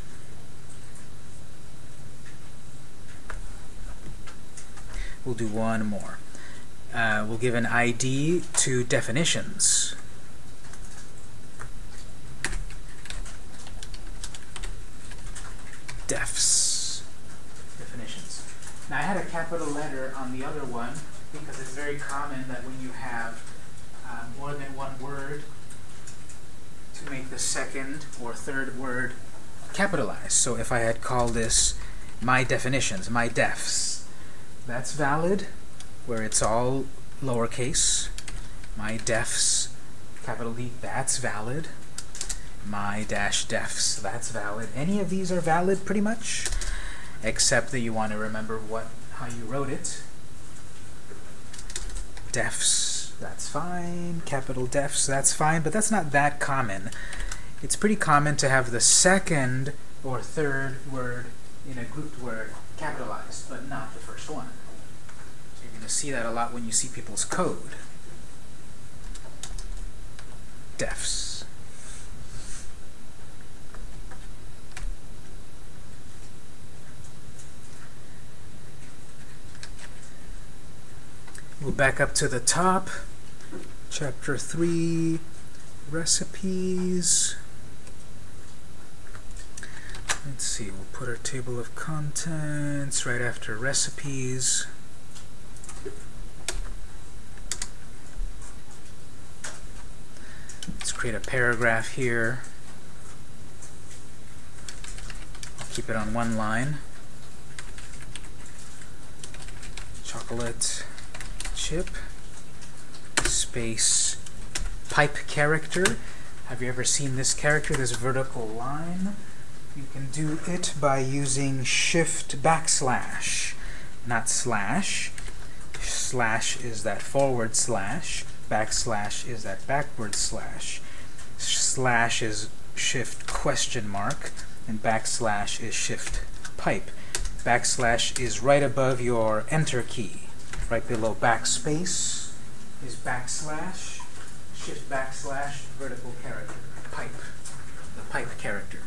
We'll do one more. Uh, we'll give an ID to definitions. Defs. Definitions. Now I had a capital letter on the other one because it's very common that when you have uh, more than one word to make the second or third word capitalized. So if I had called this my definitions, my defs, that's valid where it's all lowercase. My defs, capital D, that's valid. My dash defs, that's valid. Any of these are valid pretty much, except that you want to remember what how you wrote it. Defs, that's fine. Capital defs, that's fine, but that's not that common. It's pretty common to have the second or third word in a grouped word capitalized, but not the first one. To see that a lot when you see people's code. Defs. We'll back up to the top. Chapter 3, recipes. Let's see, we'll put our table of contents right after recipes. Let's create a paragraph here. Keep it on one line. Chocolate chip space pipe character. Have you ever seen this character, this vertical line? You can do it by using shift backslash, not slash. Slash is that forward slash, backslash is that backward slash. Slash is shift question mark, and backslash is shift pipe. Backslash is right above your enter key. Right below backspace is backslash, shift backslash, vertical character, pipe, the pipe character.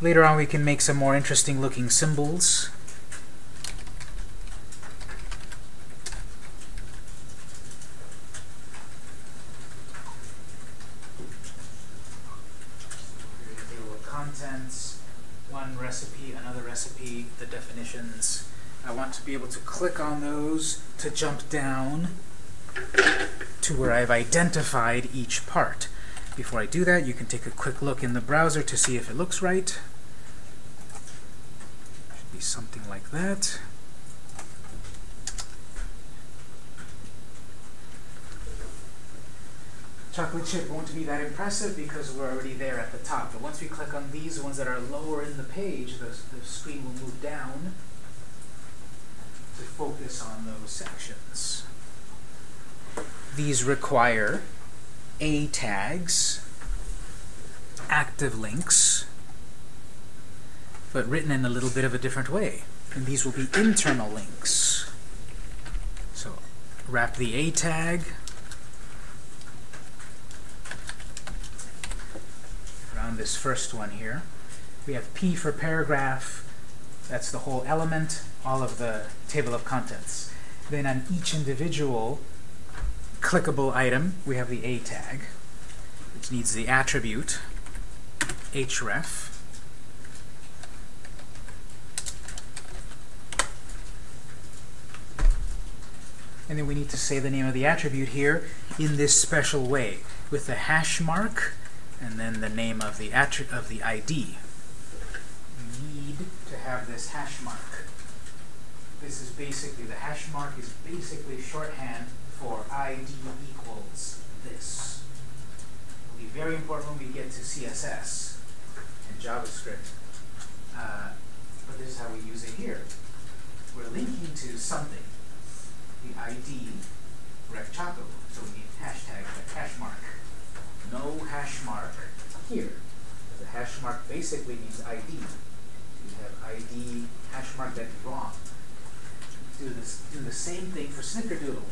Later on we can make some more interesting looking symbols. Table of contents, one recipe, another recipe, the definitions. I want to be able to click on those to jump down to where I've identified each part. Before I do that, you can take a quick look in the browser to see if it looks right. Should be something like that. Chocolate chip won't be that impressive because we're already there at the top. But once we click on these ones that are lower in the page, the, the screen will move down to focus on those sections. These require A tags, active links, but written in a little bit of a different way. And these will be internal links. So wrap the A tag around this first one here. We have P for paragraph. That's the whole element, all of the table of contents. Then on each individual clickable item, we have the A tag, which needs the attribute href. And then we need to say the name of the attribute here in this special way with the hash mark and then the name of the of the ID. We need to have this hash mark. This is basically, the hash mark is basically shorthand for ID equals this. It'll be very important when we get to CSS and JavaScript. Uh, but this is how we use it here. We're linking to something. The ID, rec so we need hashtag, hash mark no hash mark here. The hash mark basically means ID. You have ID hash mark that's wrong. Do this do the same thing for snickerdoodle.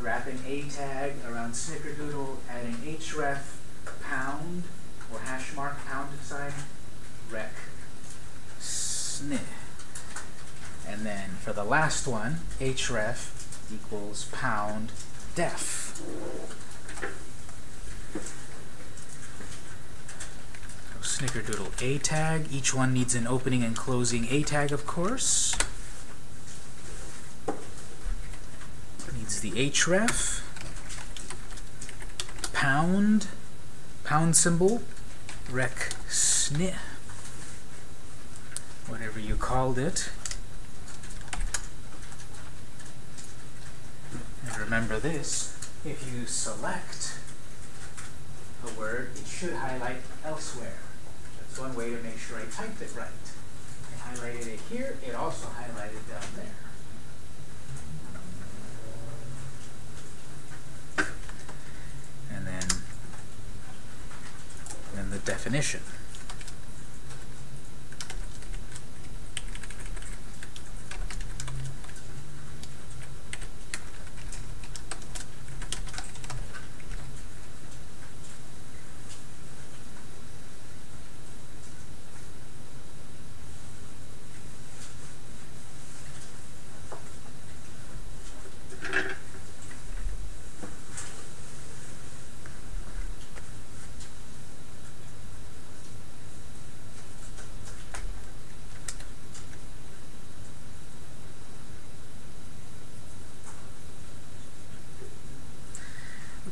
Wrapping a tag around snickerdoodle, adding href pound or hash mark pound sign rec sni. And then for the last one, href equals pound def. Snickerdoodle A tag. Each one needs an opening and closing A tag, of course. The href. Pound. Pound symbol. Rec sni. Whatever you called it. And remember this, if you select a word, it should highlight elsewhere. That's one way to make sure I typed it right. I highlighted it here, it also highlighted down there. Then, then the definition.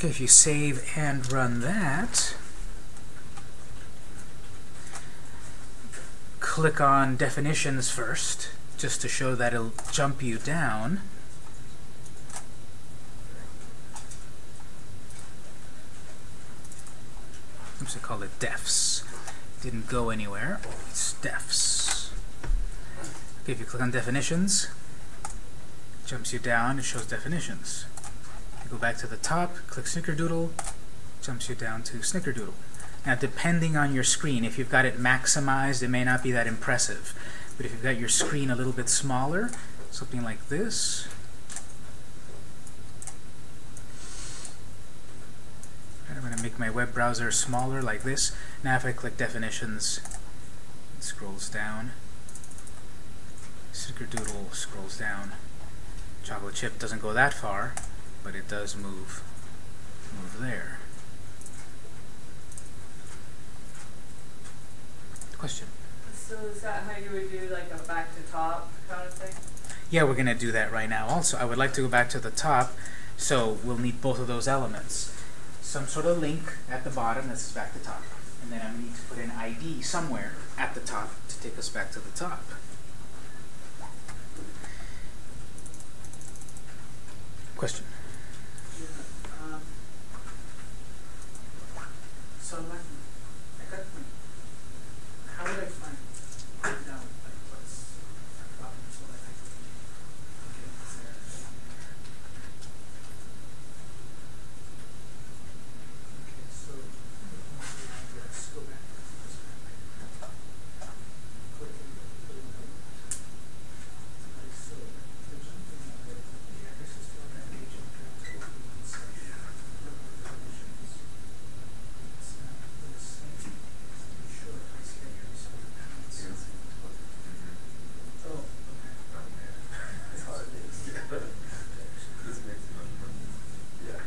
If you save and run that, click on definitions first, just to show that it'll jump you down. Oops, I called it defs. Didn't go anywhere. It's defs. Okay, if you click on definitions, jumps you down, it shows definitions. Go back to the top, click Snickerdoodle, jumps you down to Snickerdoodle. Now, depending on your screen, if you've got it maximized, it may not be that impressive. But if you've got your screen a little bit smaller, something like this, I'm going to make my web browser smaller like this. Now if I click definitions, it scrolls down. Snickerdoodle scrolls down. Chocolate chip doesn't go that far, but it does move move there. Question? So is that how you would do like a back to top kind of thing? Yeah, we're going to do that right now also. I would like to go back to the top, so we'll need both of those elements. Some sort of link at the bottom that says back to top. And then i'm need to put an ID somewhere at the top to take us back to the top. Question? Yeah, um, so my, I got my, how would I find, break down, like, what's a problem, so that I can, okay, it's there. Okay, so, let's go back, let's go back. Click and go, click and go. Okay, so, the jumping, uh, the address is still on that page, I'm trying to open one section. Look at the conditions. It's not the same. I'm sure if I say every single time it's. Oh, okay. It's hard, it's, this makes it much yeah.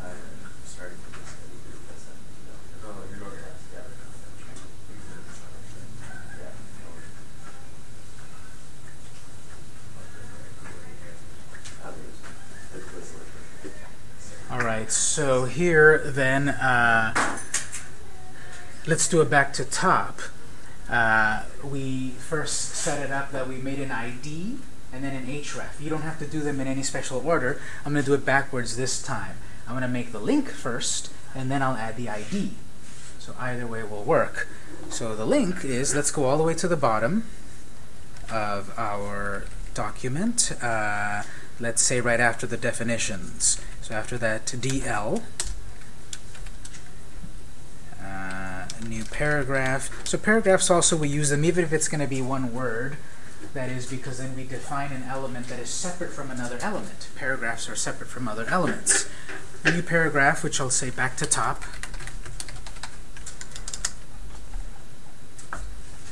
I started with this, I did this, and, you know. Oh, you're going to, yeah. Yeah. All right, so here then, uh, let's do it back to top. Uh, we first set it up that we made an ID and then an href. You don't have to do them in any special order. I'm going to do it backwards this time. I'm going to make the link first, and then I'll add the ID. So either way will work. So the link is, let's go all the way to the bottom of our document. Uh, let's say right after the definitions. So after that, DL, uh, new paragraph. So paragraphs also, we use them even if it's going to be one word. That is because then we define an element that is separate from another element. Paragraphs are separate from other elements. New paragraph, which I'll say back to top.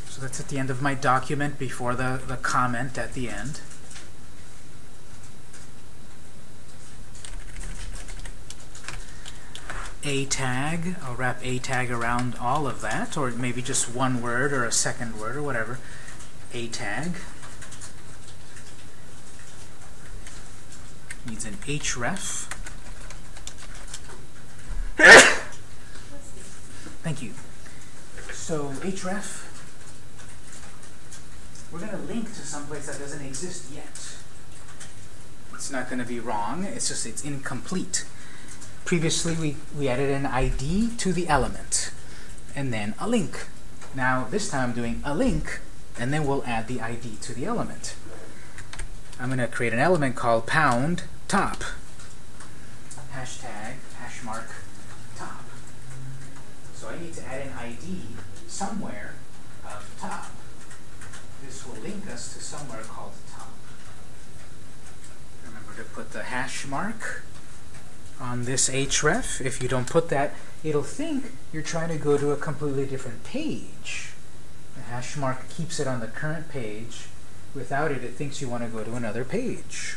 So that's at the end of my document before the, the comment at the end. A tag, I'll wrap a tag around all of that, or maybe just one word or a second word or whatever. A tag. Needs an href. Thank you. So href, we're going to link to someplace that doesn't exist yet. It's not going to be wrong, it's just it's incomplete. Previously we, we added an ID to the element, and then a link. Now this time I'm doing a link, and then we'll add the ID to the element. I'm going to create an element called pound top. Hashtag, hash mark, top. So I need to add an ID somewhere of top. This will link us to somewhere called top. Remember to put the hash mark on this href. If you don't put that, it'll think you're trying to go to a completely different page. The hash mark keeps it on the current page. Without it, it thinks you want to go to another page.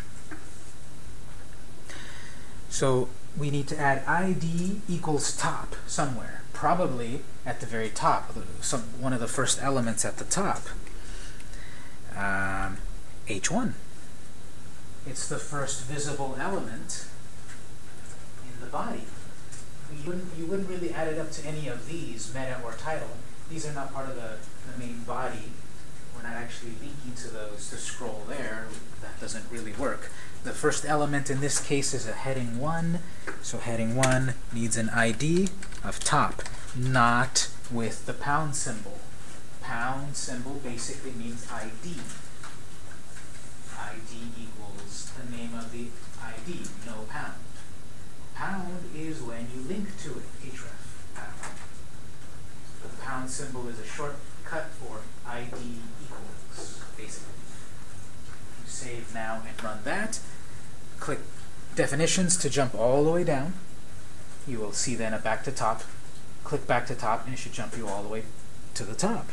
So we need to add id equals top somewhere, probably at the very top, some, one of the first elements at the top. Um, h1. It's the first visible element the body. You wouldn't, you wouldn't really add it up to any of these, meta or title. These are not part of the, the main body. We're not actually linking to those to scroll there. That doesn't really work. The first element in this case is a heading 1. So heading 1 needs an ID of top, not with the pound symbol. Pound symbol basically means ID. ID equals the name of the ID, no pound. Pound is when you link to it, href, pound. The pound symbol is a shortcut for ID equals, basically. You save now and run that. Click definitions to jump all the way down. You will see then a back to top. Click back to top and it should jump you all the way to the top.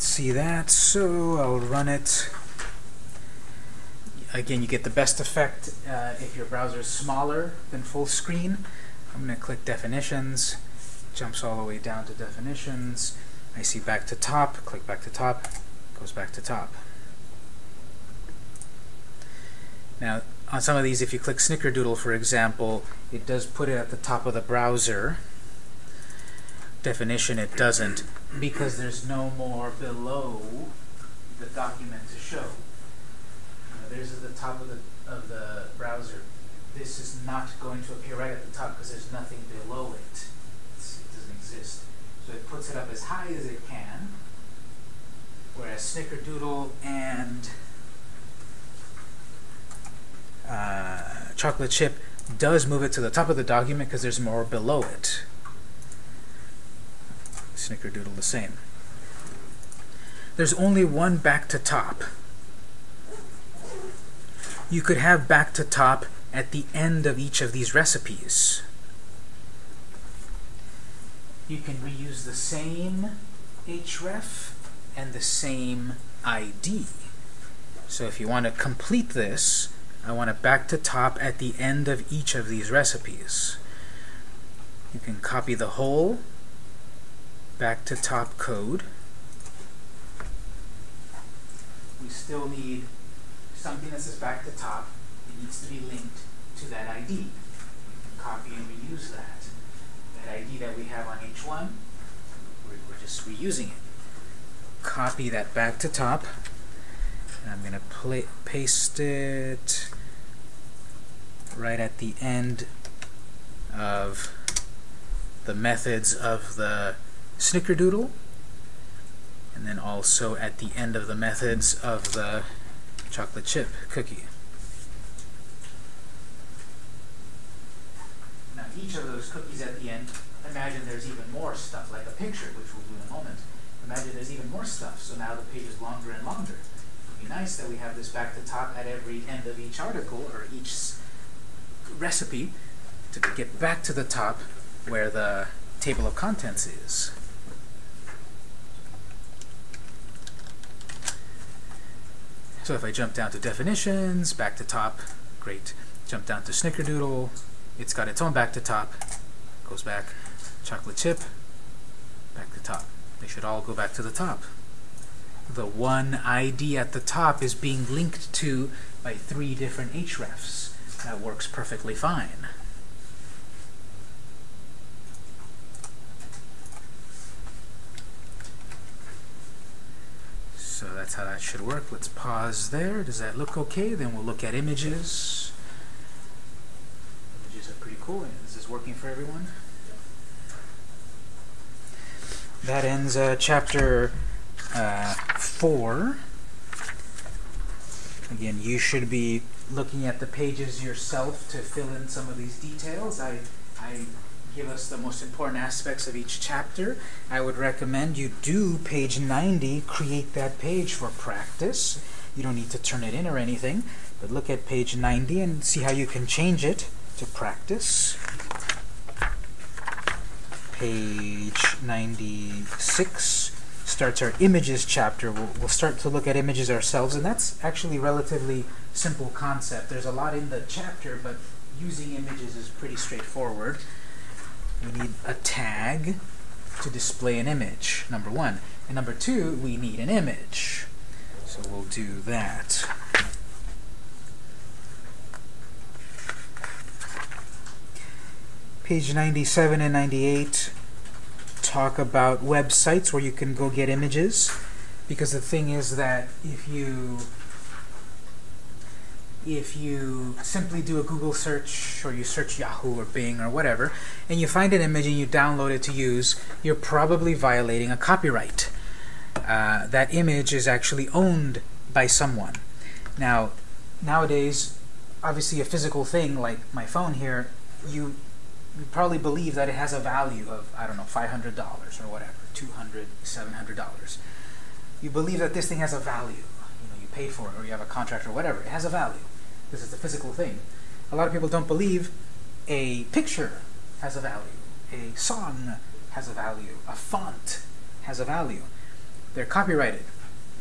See that. So I'll run it. Again, you get the best effect uh, if your browser is smaller than full screen. I'm going to click definitions. Jumps all the way down to definitions. I see back to top. Click back to top. Goes back to top. Now, on some of these, if you click Snickerdoodle, for example, it does put it at the top of the browser definition it doesn't because there's no more below the document to show. Uh, there's at the top of the of the browser. This is not going to appear right at the top because there's nothing below it. It's, it doesn't exist. So it puts it up as high as it can. Whereas Snickerdoodle and uh, Chocolate Chip does move it to the top of the document because there's more below it. Snickerdoodle the same. There's only one back to top. You could have back to top at the end of each of these recipes. You can reuse the same href and the same ID. So if you want to complete this, I want it back to top at the end of each of these recipes. You can copy the whole back to top code. We still need something that says back to top. It needs to be linked to that ID. We can copy and reuse that. That ID that we have on H1, we're, we're just reusing it. Copy that back to top. And I'm going to paste it right at the end of the methods of the snickerdoodle. And then also at the end of the methods of the chocolate chip cookie. Now each of those cookies at the end, imagine there's even more stuff, like a picture, which we'll do in a moment. Imagine there's even more stuff, so now the page is longer and longer. It would be nice that we have this back to top at every end of each article or each recipe to get back to the top where the table of contents is. So if I jump down to definitions, back to top, great. Jump down to snickerdoodle, it's got its own back to top, goes back. Chocolate chip, back to top. They should all go back to the top. The one ID at the top is being linked to by three different hrefs. That works perfectly fine. So that's how that should work. Let's pause there. Does that look okay? Then we'll look at images. Images are pretty cool. Is this working for everyone? That ends uh, chapter uh, 4. Again, you should be looking at the pages yourself to fill in some of these details. I, I give us the most important aspects of each chapter. I would recommend you do page 90, create that page for practice. You don't need to turn it in or anything, but look at page 90 and see how you can change it to practice. Page 96 starts our images chapter. We'll, we'll start to look at images ourselves, and that's actually relatively simple concept. There's a lot in the chapter, but using images is pretty straightforward. We need a tag to display an image, number one. And number two, we need an image. So we'll do that. Page 97 and 98 talk about websites where you can go get images. Because the thing is that if you if you simply do a Google search or you search Yahoo or Bing or whatever, and you find an image and you download it to use, you're probably violating a copyright. Uh, that image is actually owned by someone. Now, nowadays, obviously a physical thing like my phone here, you, you probably believe that it has a value of, I don't know, $500 or whatever, $200, $700. You believe that this thing has a value. You know, you pay for it or you have a contract or whatever. It has a value. This is a physical thing. A lot of people don't believe a picture has a value. A song has a value. A font has a value. They're copyrighted.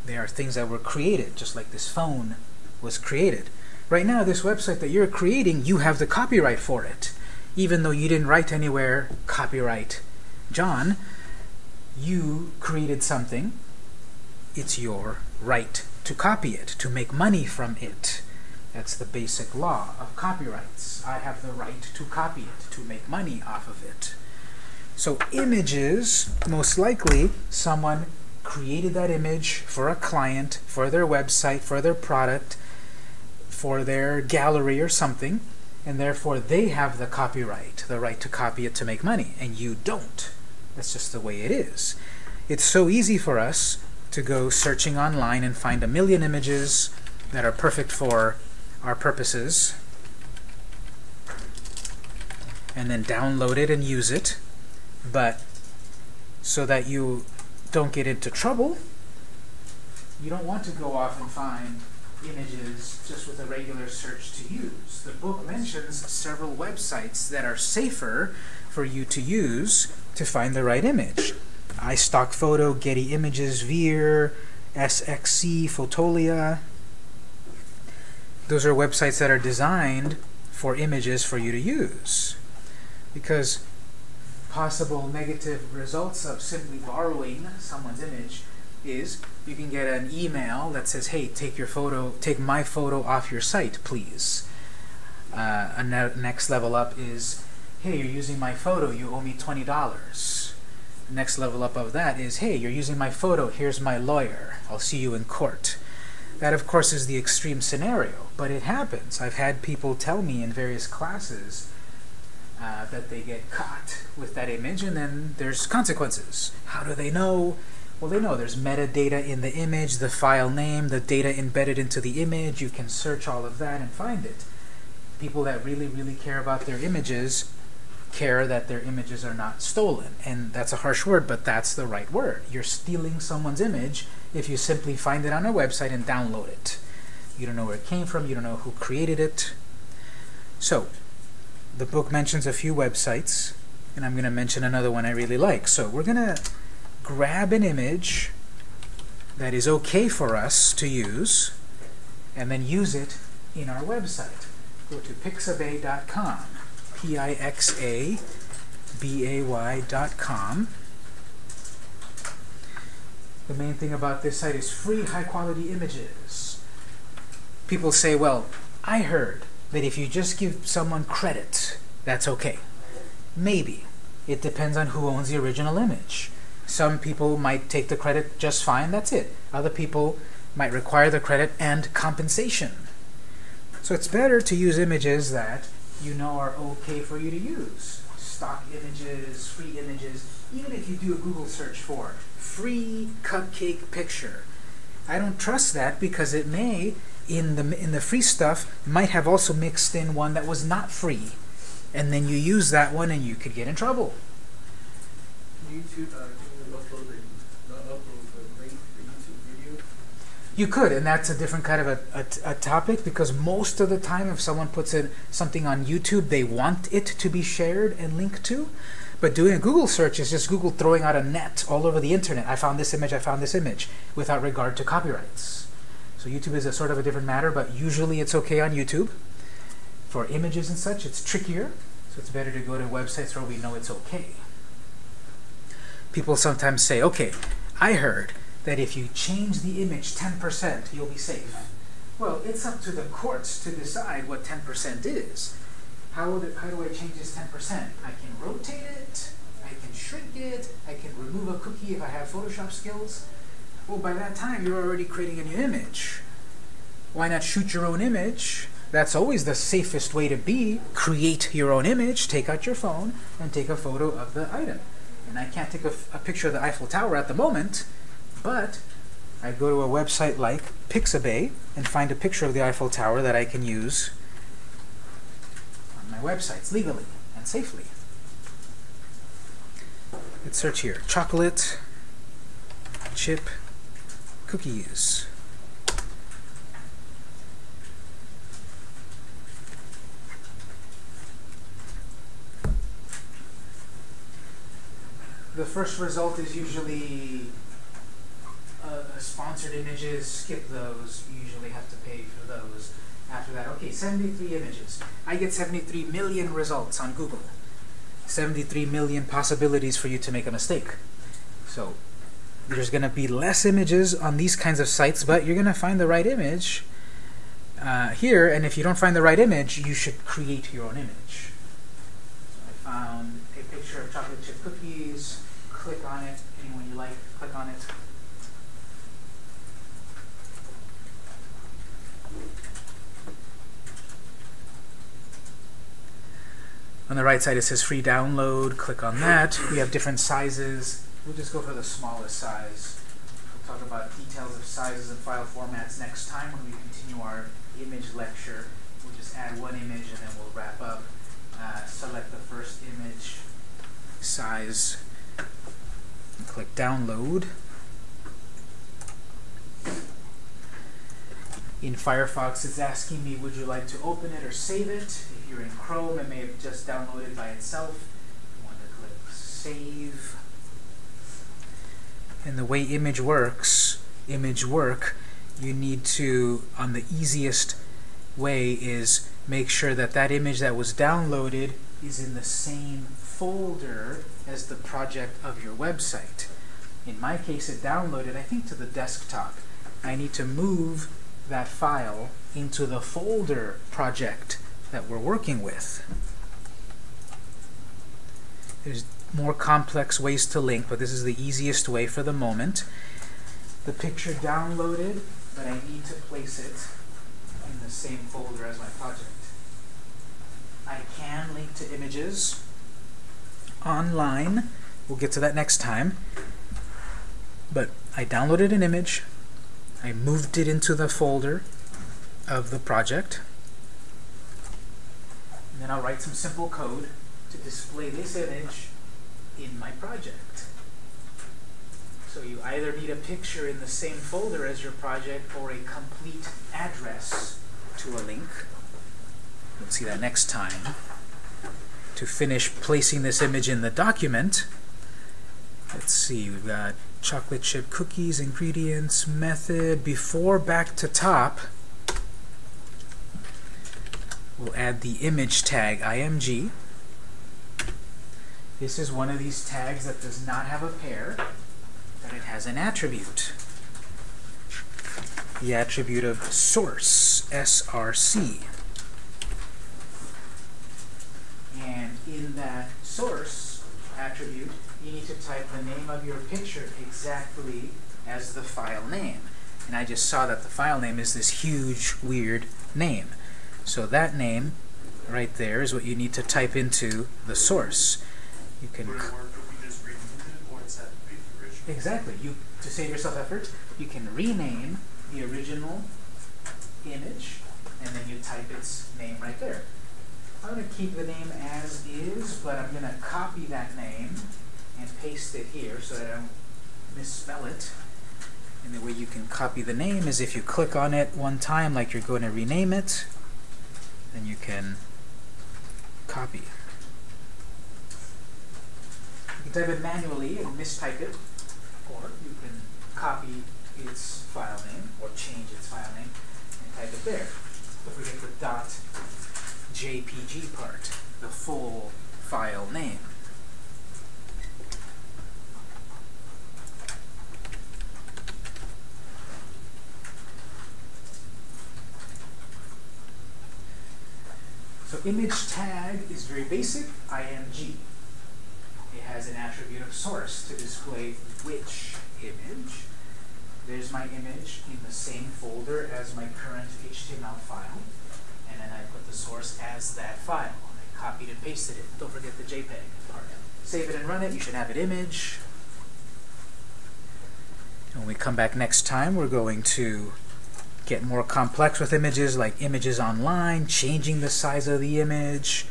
They are things that were created, just like this phone was created. Right now, this website that you're creating, you have the copyright for it. Even though you didn't write anywhere, copyright John, you created something. It's your right to copy it, to make money from it. That's the basic law of copyrights. I have the right to copy it, to make money off of it. So images, most likely someone created that image for a client, for their website, for their product, for their gallery or something, and therefore they have the copyright, the right to copy it to make money, and you don't. That's just the way it is. It's so easy for us to go searching online and find a million images that are perfect for our purposes and then download it and use it but so that you don't get into trouble you don't want to go off and find images just with a regular search to use. The book mentions several websites that are safer for you to use to find the right image. iStock Photo, Getty Images, Veer, SXC, Fotolia. Those are websites that are designed for images for you to use. Because possible negative results of simply borrowing someone's image is you can get an email that says, hey, take your photo, take my photo off your site, please. Uh, a ne next level up is, hey, you're using my photo, you owe me $20. Next level up of that is, hey, you're using my photo, here's my lawyer, I'll see you in court. That, of course, is the extreme scenario, but it happens. I've had people tell me in various classes uh, that they get caught with that image, and then there's consequences. How do they know? Well, they know there's metadata in the image, the file name, the data embedded into the image. You can search all of that and find it. People that really, really care about their images care that their images are not stolen. And that's a harsh word, but that's the right word. You're stealing someone's image if you simply find it on a website and download it. You don't know where it came from, you don't know who created it. So, the book mentions a few websites, and I'm going to mention another one I really like. So, we're going to grab an image that is okay for us to use, and then use it in our website. Go to pixabay.com, P-I-X-A-B-A-Y dot com. The main thing about this site is free high-quality images. People say, well, I heard that if you just give someone credit, that's okay. Maybe. It depends on who owns the original image. Some people might take the credit just fine, that's it. Other people might require the credit and compensation. So it's better to use images that you know are okay for you to use. Stock images, free images, even if you do a Google search for free cupcake picture. I don't trust that because it may, in the, in the free stuff, might have also mixed in one that was not free. And then you use that one and you could get in trouble. YouTube, uh, you not upload the link YouTube video? You could, and that's a different kind of a, a, a topic because most of the time if someone puts in something on YouTube, they want it to be shared and linked to. But doing a Google search is just Google throwing out a net all over the internet. I found this image, I found this image, without regard to copyrights. So YouTube is a sort of a different matter, but usually it's okay on YouTube. For images and such, it's trickier, so it's better to go to websites where we know it's okay. People sometimes say, okay, I heard that if you change the image 10%, you'll be safe. Well, it's up to the courts to decide what 10% is. How, would it, how do I change this 10%? I can rotate it, I can shrink it, I can remove a cookie if I have Photoshop skills. Well, by that time, you're already creating a new image. Why not shoot your own image? That's always the safest way to be. Create your own image, take out your phone, and take a photo of the item. And I can't take a, a picture of the Eiffel Tower at the moment, but I go to a website like Pixabay and find a picture of the Eiffel Tower that I can use my websites legally and safely. Let's search here. Chocolate chip cookies. The first result is usually uh, sponsored images, skip those. You usually have to pay for those. After that, okay, 73 images. I get 73 million results on Google. 73 million possibilities for you to make a mistake. So there's going to be less images on these kinds of sites, but you're going to find the right image uh, here. And if you don't find the right image, you should create your own image. So I found a picture of chocolate chip cookies. Click on it. Anyone you like, click on it. On the right side it says free download. Click on that. We have different sizes. We'll just go for the smallest size. We'll talk about details of sizes and file formats next time when we continue our image lecture. We'll just add one image and then we'll wrap up. Uh, select the first image size and click download. In Firefox, it's asking me, would you like to open it or save it? If you're in Chrome, it may have just downloaded by itself. You want to click save. And the way image works, image work, you need to, on the easiest way, is make sure that that image that was downloaded is in the same folder as the project of your website. In my case, it downloaded, I think, to the desktop. I need to move that file into the folder project that we're working with. There's more complex ways to link, but this is the easiest way for the moment. The picture downloaded, but I need to place it in the same folder as my project. I can link to images online. We'll get to that next time. But I downloaded an image, I moved it into the folder of the project, and then I'll write some simple code to display this image in my project. So you either need a picture in the same folder as your project or a complete address to a link. You'll see that next time. To finish placing this image in the document, let's see, we've got chocolate chip cookies, ingredients, method, before back to top, we'll add the image tag img. This is one of these tags that does not have a pair, but it has an attribute. The attribute of source, src. And in that source attribute, you need to type the name of your picture exactly as the file name. And I just saw that the file name is this huge, weird name. So that name right there is what you need to type into the source. You can Would it work if we just removed it, or does that be the original? Exactly. You to save yourself effort, you can rename the original image, and then you type its name right there. I'm going to keep the name as is, but I'm going to copy that name and paste it here so that I don't misspell it. And the way you can copy the name is if you click on it one time, like you're going to rename it, then you can copy. You can type it manually and mistype it, or you can copy its file name or change its file name and type it there. Don't forget the JPG part, the full file name. So image tag is very basic, img. It has an attribute of source to display which image. There's my image in the same folder as my current HTML file, and then I put the source as that file. I copied and pasted it. Don't forget the JPEG part. Save it and run it. You should have it image. When we come back next time, we're going to get more complex with images, like images online, changing the size of the image.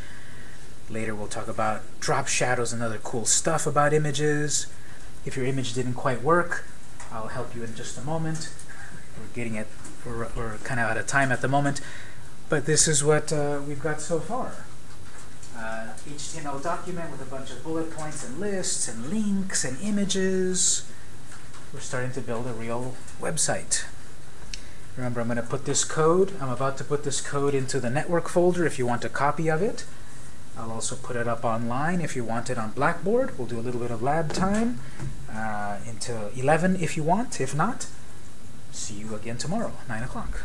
Later we'll talk about drop shadows and other cool stuff about images. If your image didn't quite work, I'll help you in just a moment. We're getting it, we're, we're kind of out of time at the moment, but this is what uh, we've got so far. Uh, HTML document with a bunch of bullet points and lists and links and images. We're starting to build a real website. Remember, I'm going to put this code, I'm about to put this code into the network folder if you want a copy of it. I'll also put it up online if you want it on Blackboard. We'll do a little bit of lab time uh, until 11 if you want. If not, see you again tomorrow, 9 o'clock.